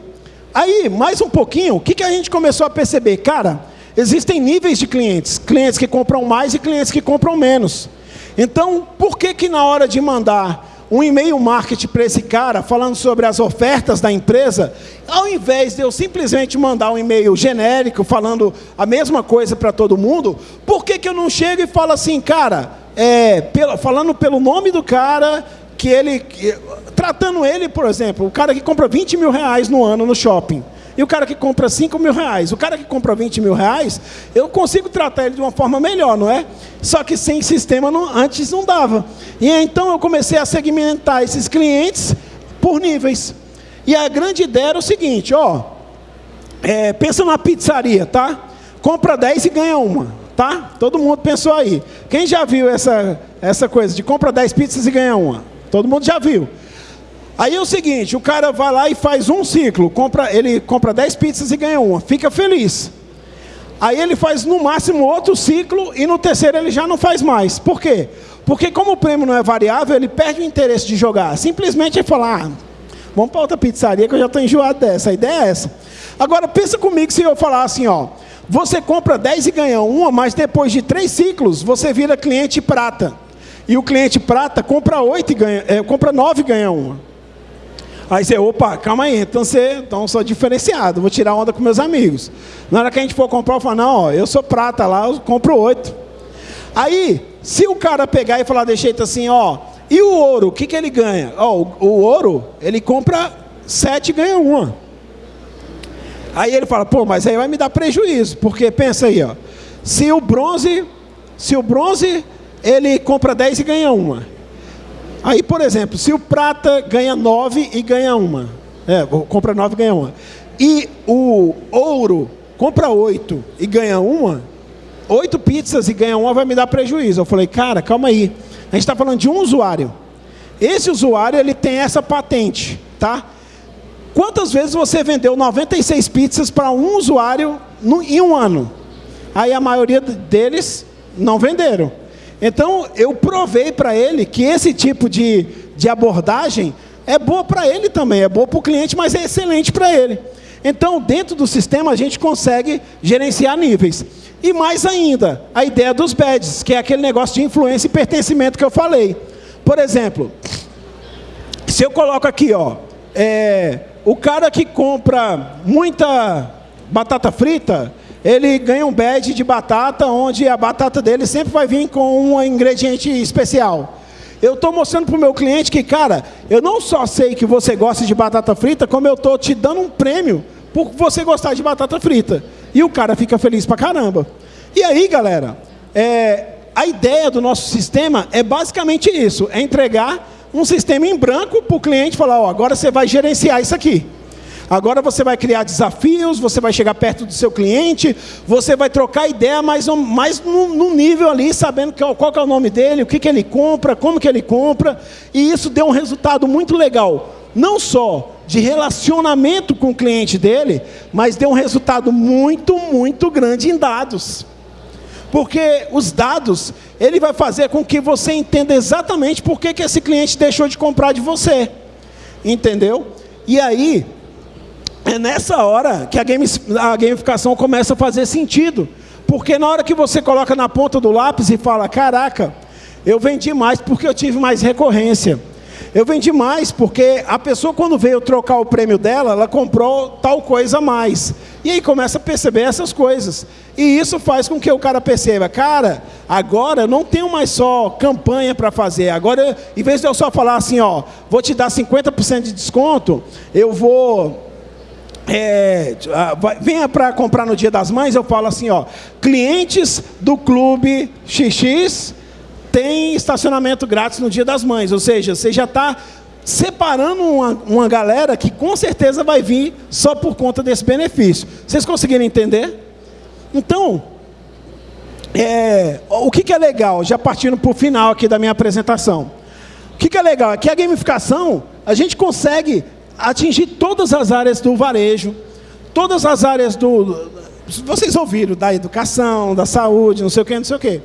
Aí, mais um pouquinho, o que, que a gente começou a perceber? Cara, existem níveis de clientes. Clientes que compram mais e clientes que compram menos. Então, por que que na hora de mandar um e-mail marketing para esse cara, falando sobre as ofertas da empresa, ao invés de eu simplesmente mandar um e-mail genérico, falando a mesma coisa para todo mundo, por que, que eu não chego e falo assim, cara, é, pelo, falando pelo nome do cara, que ele, tratando ele, por exemplo, o cara que compra 20 mil reais no ano no shopping, e o cara que compra 5 mil reais, o cara que compra 20 mil reais, eu consigo tratar ele de uma forma melhor, não é? Só que sem sistema não, antes não dava. E então eu comecei a segmentar esses clientes por níveis. E a grande ideia era o seguinte, ó, é, pensa numa pizzaria, tá? Compra 10 e ganha uma, tá? Todo mundo pensou aí. Quem já viu essa, essa coisa de compra 10 pizzas e ganha uma? Todo mundo já viu. Aí é o seguinte, o cara vai lá e faz um ciclo, compra, ele compra 10 pizzas e ganha uma, fica feliz. Aí ele faz no máximo outro ciclo e no terceiro ele já não faz mais. Por quê? Porque como o prêmio não é variável, ele perde o interesse de jogar. Simplesmente ele fala, ah, vamos para outra pizzaria que eu já estou enjoado dessa. A ideia é essa. Agora pensa comigo se eu falar assim, ó, você compra 10 e ganha uma, mas depois de três ciclos você vira cliente prata. E o cliente prata compra 8 e ganha, é, compra 9 e ganha uma. Aí você, opa, calma aí, então você, então sou diferenciado, vou tirar onda com meus amigos. Na hora que a gente for comprar, eu falo, não, ó, eu sou prata lá, eu compro oito. Aí, se o cara pegar e falar de jeito assim, ó, e o ouro, o que, que ele ganha? Ó, o, o ouro, ele compra sete e ganha uma. Aí ele fala, pô, mas aí vai me dar prejuízo, porque pensa aí, ó, se o bronze, se o bronze, ele compra 10 e ganha uma. Aí, por exemplo, se o prata ganha 9 e ganha uma, é, compra 9 e ganha uma, e o ouro compra 8 e ganha uma, 8 pizzas e ganha uma vai me dar prejuízo. Eu falei, cara, calma aí. A gente está falando de um usuário. Esse usuário, ele tem essa patente, tá? Quantas vezes você vendeu 96 pizzas para um usuário no, em um ano? Aí a maioria deles não venderam. Então, eu provei para ele que esse tipo de, de abordagem é boa para ele também, é boa para o cliente, mas é excelente para ele. Então, dentro do sistema, a gente consegue gerenciar níveis. E mais ainda, a ideia dos badges, que é aquele negócio de influência e pertencimento que eu falei. Por exemplo, se eu coloco aqui, ó, é, o cara que compra muita batata frita, ele ganha um badge de batata, onde a batata dele sempre vai vir com um ingrediente especial. Eu estou mostrando para o meu cliente que, cara, eu não só sei que você gosta de batata frita, como eu estou te dando um prêmio por você gostar de batata frita. E o cara fica feliz pra caramba. E aí, galera, é, a ideia do nosso sistema é basicamente isso: é entregar um sistema em branco para o cliente falar, ó, agora você vai gerenciar isso aqui. Agora você vai criar desafios, você vai chegar perto do seu cliente, você vai trocar ideia mais, mais no, nível ali, sabendo qual, qual é o nome dele, o que, que ele compra, como que ele compra. E isso deu um resultado muito legal. Não só de relacionamento com o cliente dele, mas deu um resultado muito, muito grande em dados. Porque os dados, ele vai fazer com que você entenda exatamente por que, que esse cliente deixou de comprar de você. Entendeu? E aí, é nessa hora que a, game, a gamificação começa a fazer sentido. Porque na hora que você coloca na ponta do lápis e fala, caraca, eu vendi mais porque eu tive mais recorrência. Eu vendi mais porque a pessoa quando veio trocar o prêmio dela, ela comprou tal coisa a mais. E aí começa a perceber essas coisas. E isso faz com que o cara perceba, cara, agora eu não tenho mais só campanha para fazer. Agora, em vez de eu só falar assim, ó, vou te dar 50% de desconto, eu vou é, venha para comprar no Dia das Mães, eu falo assim, ó, clientes do Clube XX têm estacionamento grátis no Dia das Mães, ou seja, você já está separando uma, uma galera que com certeza vai vir só por conta desse benefício. Vocês conseguiram entender? Então, é, o que, que, é legal, já partindo para o final aqui da minha apresentação. O que, que é legal? É que a gamificação, a gente consegue atingir todas as áreas do varejo, todas as áreas do. Vocês ouviram da educação, da saúde, não sei o que, não sei o que.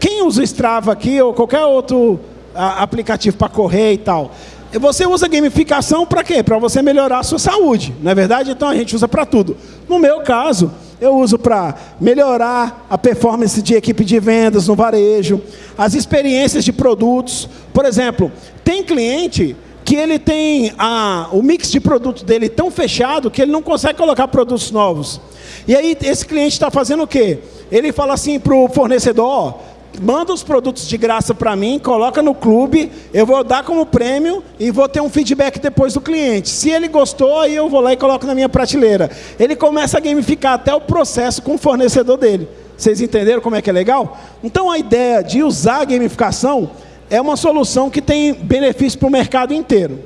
Quem usa Strava aqui ou qualquer outro aplicativo para correr e tal, você usa gamificação para quê? Para você melhorar a sua saúde, não é verdade? Então a gente usa para tudo. No meu caso, eu uso para melhorar a performance de equipe de vendas no varejo, as experiências de produtos. Por exemplo, tem cliente que ele tem a, o mix de produto dele tão fechado que ele não consegue colocar produtos novos. E aí esse cliente está fazendo o quê? Ele fala assim para o fornecedor, manda os produtos de graça para mim, coloca no clube, eu vou dar como prêmio e vou ter um feedback depois do cliente. Se ele gostou, aí eu vou lá e coloco na minha prateleira. Ele começa a gamificar até o processo com o fornecedor dele. Vocês entenderam como é que é legal? Então a ideia de usar a gamificação é uma solução que tem benefício para o mercado inteiro.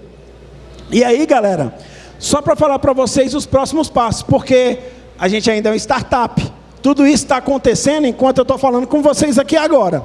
E aí, galera, só para falar para vocês os próximos passos, porque a gente ainda é uma startup. Tudo isso está acontecendo enquanto eu estou falando com vocês aqui agora.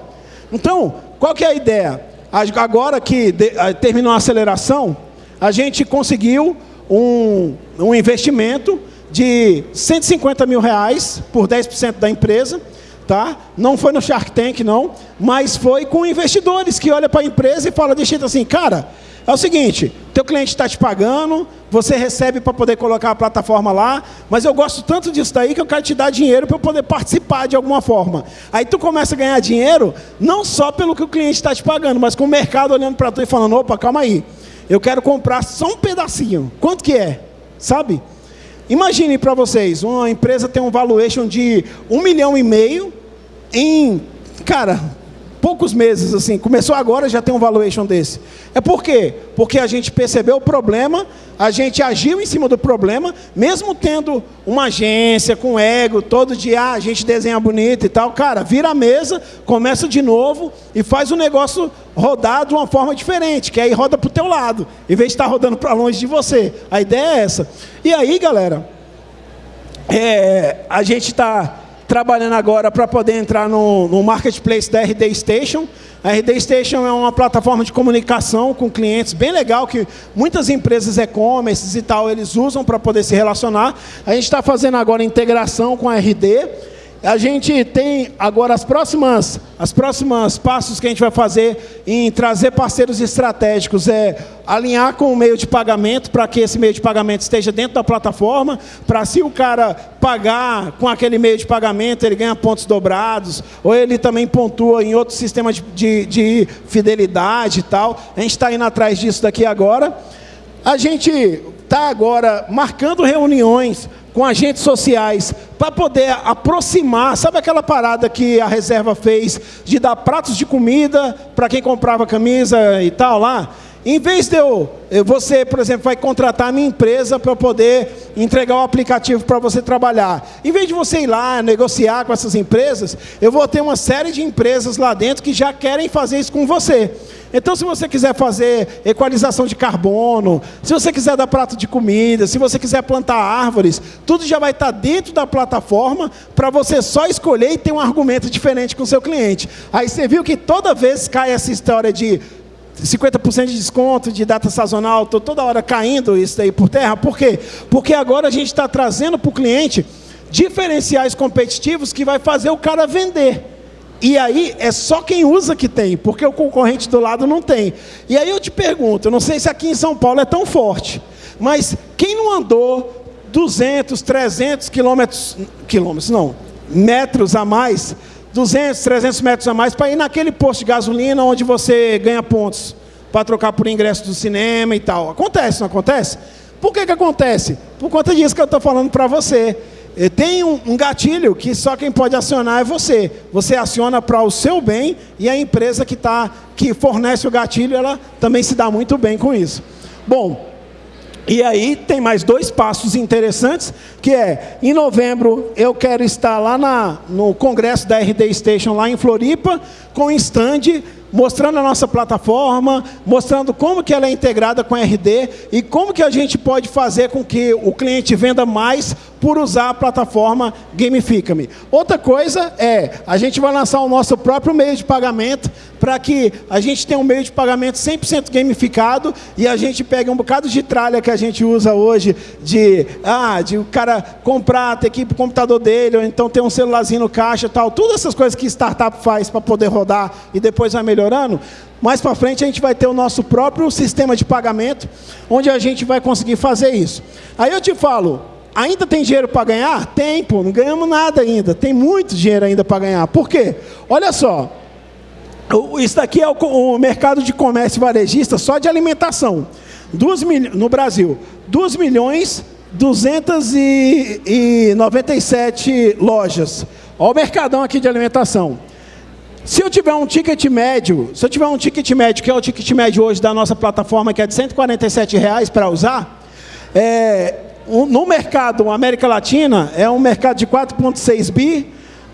Então, qual que é a ideia? Agora que terminou a aceleração, a gente conseguiu um, um investimento de 150 mil reais por 10% da empresa, tá? Não foi no Shark Tank, não, mas foi com investidores que olham para a empresa e falam de jeito assim, cara, é o seguinte, teu cliente está te pagando, você recebe para poder colocar a plataforma lá, mas eu gosto tanto disso daí que eu quero te dar dinheiro para eu poder participar de alguma forma. Aí tu começa a ganhar dinheiro, não só pelo que o cliente está te pagando, mas com o mercado olhando para tu e falando, opa, calma aí, eu quero comprar só um pedacinho. Quanto que é? Sabe? Imagine para vocês, uma empresa tem um valuation de um milhão e meio em, cara, poucos meses, assim, começou agora, já tem um valuation desse. É por quê? Porque a gente percebeu o problema, a gente agiu em cima do problema, mesmo tendo uma agência com ego, todo dia ah, a gente desenha bonito e tal, cara, vira a mesa, começa de novo e faz o negócio rodar de uma forma diferente, que aí roda para o teu lado, em vez de estar rodando para longe de você. A ideia é essa. E aí, galera, é, a gente está trabalhando agora para poder entrar no, no marketplace da RD Station. A RD Station é uma plataforma de comunicação com clientes bem legal, que muitas empresas e-commerce e tal, eles usam para poder se relacionar. A gente está fazendo agora integração com a RD, a gente tem agora as próximas, as próximas passos que a gente vai fazer em trazer parceiros estratégicos é alinhar com o meio de pagamento para que esse meio de pagamento esteja dentro da plataforma, para se o cara pagar com aquele meio de pagamento, ele ganha pontos dobrados, ou ele também pontua em outro sistema de, de, de fidelidade e tal. A gente está indo atrás disso daqui agora. A gente está agora marcando reuniões com agentes sociais, para poder aproximar, sabe aquela parada que a reserva fez de dar pratos de comida para quem comprava camisa e tal lá? Em vez de eu, você, por exemplo, vai contratar a minha empresa para poder entregar o aplicativo para você trabalhar. Em vez de você ir lá negociar com essas empresas, eu vou ter uma série de empresas lá dentro que já querem fazer isso com você. Então, se você quiser fazer equalização de carbono, se você quiser dar prato de comida, se você quiser plantar árvores, tudo já vai estar dentro da plataforma para você só escolher e ter um argumento diferente com o seu cliente. Aí você viu que toda vez cai essa história de 50% de desconto de data sazonal, estou toda hora caindo isso aí por terra. Por quê? Porque agora a gente está trazendo para o cliente diferenciais competitivos que vai fazer o cara vender. E aí é só quem usa que tem, porque o concorrente do lado não tem. E aí eu te pergunto, não sei se aqui em São Paulo é tão forte, mas quem não andou 200, 300 quilômetros, quilômetros não, metros a mais, 200, 300 metros a mais para ir naquele posto de gasolina onde você ganha pontos para trocar por ingresso do cinema e tal. Acontece, não acontece? Por que, que acontece? Por conta disso que eu estou falando para você. Tem um, gatilho que só quem pode acionar é você. Você aciona para o seu bem e a empresa que, tá, que fornece o gatilho, ela também se dá muito bem com isso. Bom, e aí tem mais dois passos interessantes, que é, em novembro eu quero estar lá na, no congresso da RD Station, lá em Floripa, com um stand mostrando a nossa plataforma, mostrando como que ela é integrada com a RD e como que a gente pode fazer com que o cliente venda mais por usar a plataforma Gamifica-me. Outra coisa é, a gente vai lançar o nosso próprio meio de pagamento para que a gente tenha um meio de pagamento 100% gamificado e a gente pegue um bocado de tralha que a gente usa hoje de, ah, de o cara comprar, ter que ir para o computador dele, ou então ter um celularzinho no caixa tal, todas essas coisas que startup faz para poder rodar e depois vai melhorando, mais para frente a gente vai ter o nosso próprio sistema de pagamento, onde a gente vai conseguir fazer isso. Aí eu te falo, Ainda tem dinheiro para ganhar? Tem, pô, não ganhamos nada ainda. Tem muito dinheiro ainda para ganhar. Por quê? Olha só, isso daqui é o, o mercado de comércio varejista só de alimentação. Duas mil, no Brasil, 2 milhões 297 lojas. Olha o mercadão aqui de alimentação. Se eu tiver um ticket médio, se eu tiver um ticket médio, que é o ticket médio hoje da nossa plataforma, que é de 147 reais para usar, é, no mercado América Latina, é um mercado de 4,6 bi,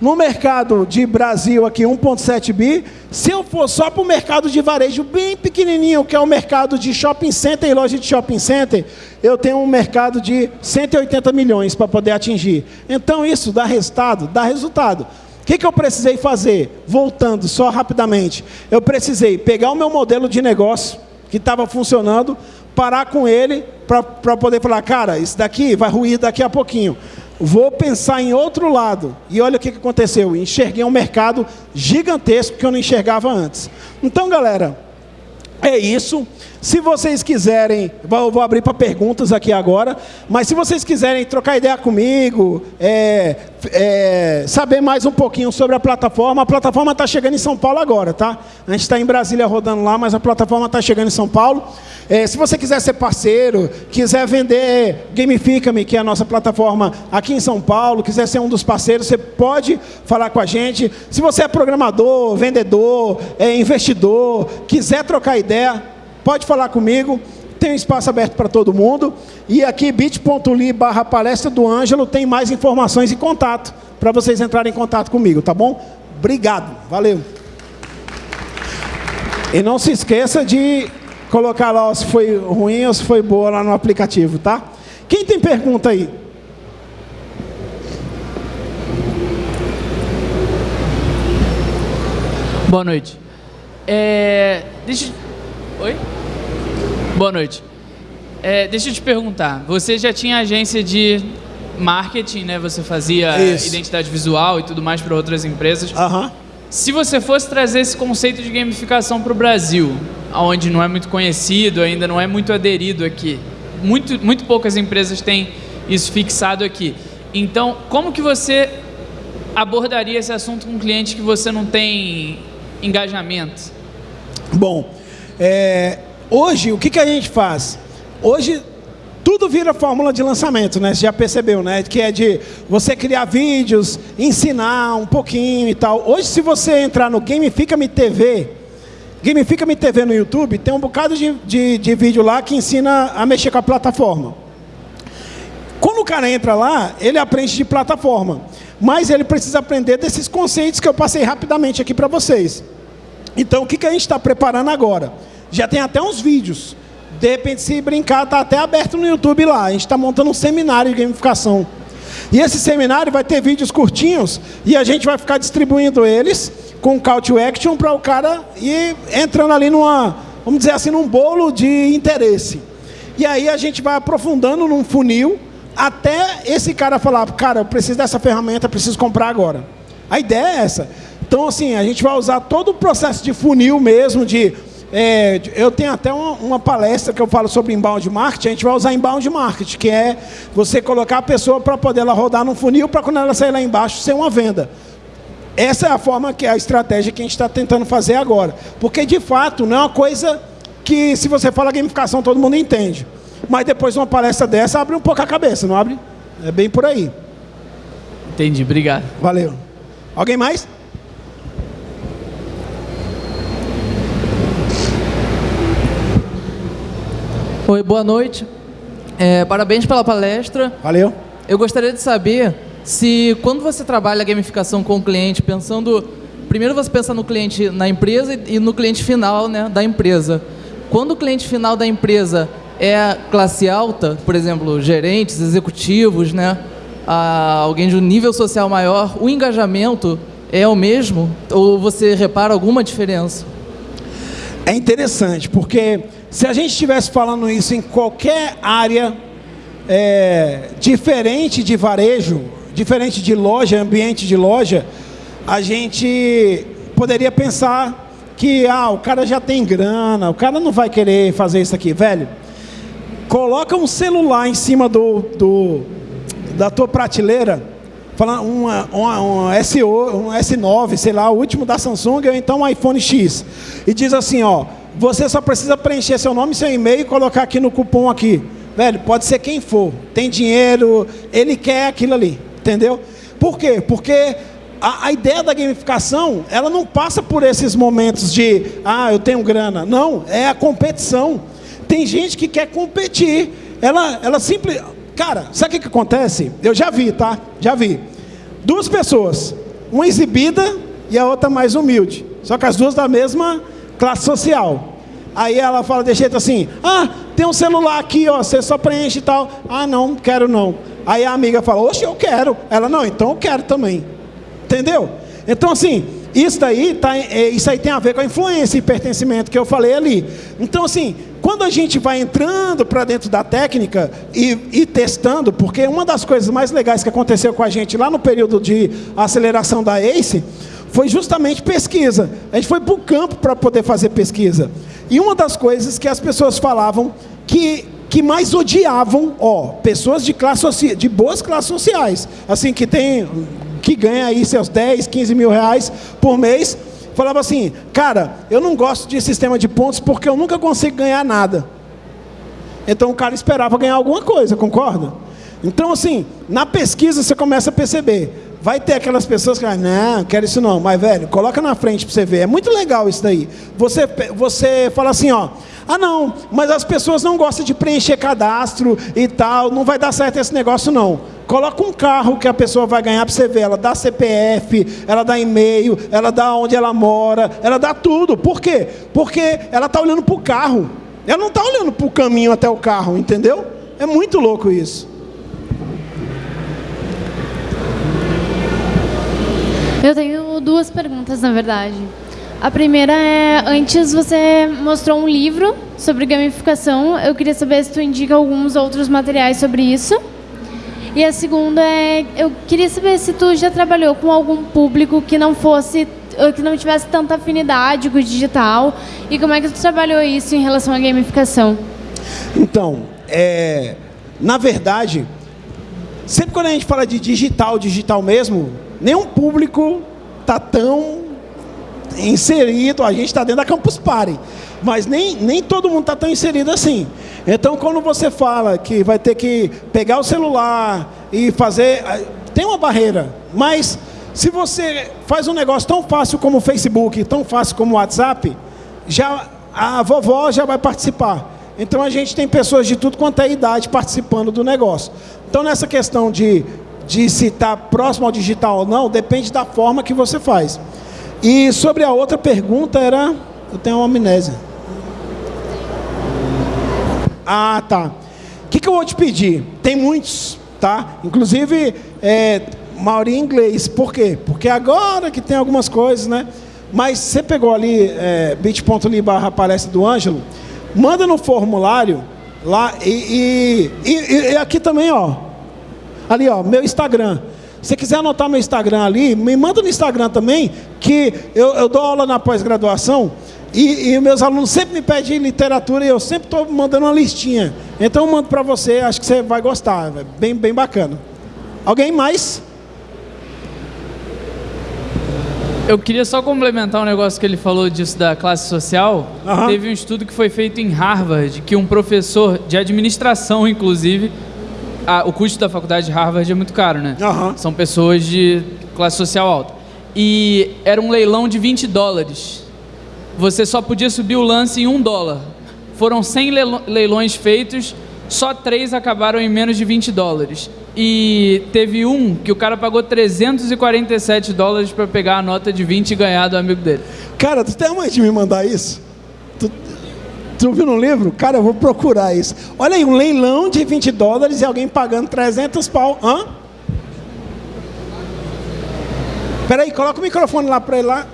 no mercado de Brasil aqui 1,7 bi, se eu for só para o mercado de varejo bem pequenininho, que é o mercado de shopping center e loja de shopping center, eu tenho um mercado de 180 milhões para poder atingir. Então isso dá resultado? Dá resultado. O que, que eu precisei fazer? Voltando só rapidamente. Eu precisei pegar o meu modelo de negócio, que estava funcionando, parar com ele para poder falar, cara, isso daqui vai ruir daqui a pouquinho. Vou pensar em outro lado. E olha o que aconteceu. Enxerguei um mercado gigantesco que eu não enxergava antes. Então, galera, é isso. Se vocês quiserem, vou, vou abrir para perguntas aqui agora, mas se vocês quiserem trocar ideia comigo, é, é, saber mais um pouquinho sobre a plataforma, a plataforma está chegando em São Paulo agora, tá? A gente está em Brasília rodando lá, mas a plataforma está chegando em São Paulo. É, se você quiser ser parceiro, quiser vender Gamifica-me, que é a nossa plataforma aqui em São Paulo, quiser ser um dos parceiros, você pode falar com a gente. Se você é programador, vendedor, é investidor, quiser trocar ideia, pode falar comigo, tem um espaço aberto para todo mundo. E aqui, bit.ly barra palestra do Ângelo, tem mais informações e contato, para vocês entrarem em contato comigo, tá bom? Obrigado, valeu. E não se esqueça de colocar lá se foi ruim ou se foi boa lá no aplicativo, tá? Quem tem pergunta aí?
Boa noite. É, deixa, Oi? Boa noite. É, deixa eu te perguntar, você já tinha agência de marketing, né? Você fazia Isso. identidade visual e tudo mais para outras empresas.
Uhum.
Se você fosse trazer esse conceito de gamificação para o Brasil, onde não é muito conhecido, ainda não é muito aderido aqui, muito, muito poucas empresas têm isso fixado aqui. Então, como que você abordaria esse assunto com um cliente que você não tem engajamento?
Bom, é, hoje, o que, que a gente faz? Hoje, tudo vira fórmula de lançamento, né? Você já percebeu, né? Que é de você criar vídeos, ensinar um pouquinho e tal. Hoje, se você entrar no Gamifica-me TV, Gamifica-me TV no YouTube, tem um bocado de, de, de vídeo lá que ensina a mexer com a plataforma. Quando o cara entra lá, ele aprende de plataforma. Mas ele precisa aprender desses conceitos que eu passei rapidamente aqui para vocês. Então, o que, que a gente está preparando agora? Já tem até uns vídeos. De repente, se brincar, está até aberto no YouTube lá. A gente está montando um seminário de gamificação. E esse seminário vai ter vídeos curtinhos e a gente vai ficar distribuindo eles com call to action para o cara ir entrando ali numa, vamos dizer assim, num bolo de interesse. E aí a gente vai aprofundando num funil até esse cara falar, cara, eu preciso dessa ferramenta, preciso comprar agora. A ideia é essa. Então, assim, a gente vai usar todo o processo de funil mesmo, de... É, eu tenho até uma, uma, palestra que eu falo sobre inbound marketing, a gente vai usar inbound marketing, que é você colocar a pessoa para poder ela rodar no funil, para quando ela sair lá embaixo ser uma venda. Essa é a forma, que a estratégia que a gente está tentando fazer agora. Porque, de fato, não é uma coisa que, se você fala gamificação, todo mundo entende. Mas depois de uma palestra dessa, abre um pouco a cabeça, não abre? É bem por aí.
Entendi, obrigado.
Valeu. Alguém mais?
Oi, boa noite. É, parabéns pela palestra.
Valeu.
Eu gostaria de saber se, quando você trabalha a gamificação com o cliente, pensando... Primeiro você pensa no cliente na empresa e no cliente final né, da empresa. Quando o cliente final da empresa é classe alta, por exemplo, gerentes, executivos, né, alguém de um nível social maior, o engajamento é o mesmo? Ou você repara alguma diferença?
É interessante, porque se a gente estivesse falando isso em qualquer área é, diferente de varejo, diferente de loja, ambiente de loja, a gente poderia pensar que ah, o cara já tem grana, o cara não vai querer fazer isso aqui. Velho, coloca um celular em cima do, do da tua prateleira, falando uma, uma, uma SO, um S9, sei lá, o último da Samsung, ou então um iPhone X, e diz assim, ó, você só precisa preencher seu nome, seu e-mail e colocar aqui no cupom aqui. Velho, pode ser quem for. Tem dinheiro, ele quer aquilo ali. Entendeu? Por quê? Porque a, a, ideia da gamificação, ela não passa por esses momentos de, ah, eu tenho grana. Não, é a competição. Tem gente que quer competir. Ela, ela simples. Cara, sabe o que, que acontece? Eu já vi, tá? Já vi. Duas pessoas, uma exibida e a outra mais humilde. Só que as duas da mesma classe social. Aí ela fala de jeito assim, ah, tem um celular aqui, ó, você só preenche e tal. Ah, não, quero não. Aí a amiga fala, oxe, eu quero. Ela, não, então eu quero também. Entendeu? Então, assim, isso daí, tá, é, isso aí tem a ver com a influência e pertencimento que eu falei ali. Então, assim, quando a gente vai entrando para dentro da técnica e, e, testando, porque uma das coisas mais legais que aconteceu com a gente lá no período de aceleração da ACE foi justamente pesquisa. A gente foi para o campo para poder fazer pesquisa. E uma das coisas que as pessoas falavam que que mais odiavam, ó, pessoas de classe de boas classes sociais, assim que tem que ganha aí seus 10, 15 mil reais por mês, falava assim, cara, eu não gosto de sistema de pontos porque eu nunca consigo ganhar nada. Então o cara esperava ganhar alguma coisa, concorda? Então assim, na pesquisa você começa a perceber, vai ter aquelas pessoas que não, quero isso não, mas velho, coloca na frente para você ver, é muito legal isso daí. Você, você fala assim, ó, ah, não, mas as pessoas não gostam de preencher cadastro e tal, não vai dar certo esse negócio, não. Coloca um carro que a pessoa vai ganhar para você ver. Ela dá CPF, ela dá e-mail, ela dá onde ela mora, ela dá tudo. Por quê? Porque ela está olhando para o carro. Ela não está olhando para o caminho até o carro, entendeu? É muito louco isso.
Eu tenho duas perguntas, na verdade. A primeira é, antes você mostrou um livro sobre gamificação. Eu queria saber se tu indica alguns outros materiais sobre isso. E a segunda é, eu queria saber se tu já trabalhou com algum público que não fosse, que não tivesse tanta afinidade com o digital e como é que tu trabalhou isso em relação à gamificação?
Então, é, na verdade, sempre quando a gente fala de digital, digital mesmo, nenhum público está tão inserido, a gente está dentro da Campus Party, mas nem, nem todo mundo está tão inserido assim. Então, quando você fala que vai ter que pegar o celular e fazer... Tem uma barreira, mas se você faz um negócio tão fácil como o Facebook, tão fácil como o WhatsApp, já, a vovó já vai participar. Então, a gente tem pessoas de tudo quanto é idade participando do negócio. Então, nessa questão de, de se está próximo ao digital ou não, depende da forma que você faz. E sobre a outra pergunta era... Eu tenho uma amnésia. Ah, tá. O que, que eu vou te pedir? Tem muitos, tá? Inclusive, é, maioria em inglês. Por quê? Porque agora que tem algumas coisas, né? Mas você pegou ali é, bit.ly barra palestra do Ângelo, manda no formulário lá e, e, e, e aqui também, ó. Ali, ó, meu Instagram. Se quiser anotar meu Instagram ali, me manda no Instagram também, que eu, eu dou aula na pós-graduação e, e, meus alunos sempre me pedem literatura e eu sempre estou mandando uma listinha. Então eu mando para você, acho que você vai gostar, é bem, bem bacana. Alguém mais?
Eu queria só complementar um negócio que ele falou disso da classe social. Uhum. Teve um estudo que foi feito em Harvard, que um professor de administração, inclusive, a, o custo da faculdade de Harvard é muito caro, né? Uhum. São pessoas de classe social alta. E era um leilão de 20 dólares. Você só podia subir o lance em um dólar. Foram 100 leilões feitos, só três acabaram em menos de 20 dólares. E teve um que o cara pagou 347 dólares para pegar a nota de 20 e ganhar do amigo dele.
Cara, tu tem a mãe de me mandar isso? Tu viu no livro? Cara, eu vou procurar isso. Olha aí, um leilão de 20 dólares e alguém pagando 300 pau. Hã? Peraí, coloca o microfone lá para ele lá.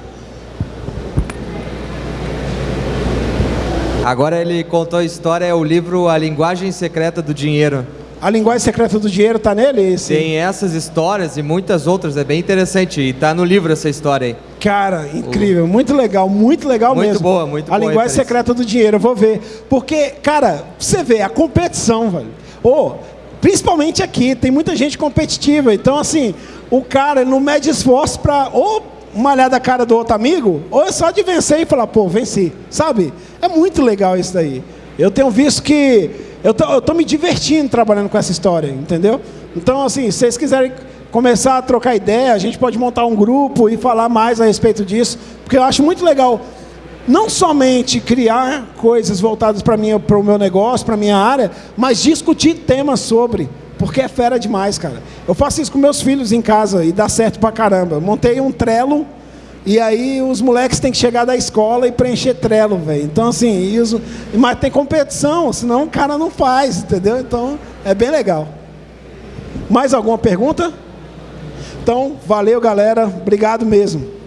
Agora ele contou a história, é o livro A Linguagem Secreta do Dinheiro.
A linguagem secreta do dinheiro está nele? Esse?
Tem essas histórias e muitas outras, é bem interessante. E está no livro essa história aí.
Cara, incrível, muito legal, muito legal
muito
mesmo.
Muito boa, muito
a boa. A linguagem secreta do dinheiro, eu vou ver. Porque, cara, você vê, a competição, velho. Ou, principalmente aqui, tem muita gente competitiva. Então, assim, o cara não mede esforço para ou malhar da cara do outro amigo, ou é só de vencer e falar, pô, venci. Sabe? É muito legal isso daí. Eu tenho visto que eu tô, eu tô me divertindo trabalhando com essa história, entendeu? Então, assim, se vocês quiserem começar a trocar ideia, a gente pode montar um grupo e falar mais a respeito disso, porque eu acho muito legal não somente criar coisas voltadas para mim, para o meu negócio, para minha área, mas discutir temas sobre, porque é fera demais, cara. Eu faço isso com meus filhos em casa e dá certo pra caramba. montei um trelo e aí os moleques têm que chegar da escola e preencher trelo, velho. Então, assim, isso, mas tem competição, senão o cara não faz, entendeu? Então, é bem legal. Mais alguma pergunta? Então, valeu, galera. Obrigado mesmo.